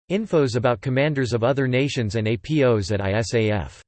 Infos about commanders of other nations and APOs at ISAF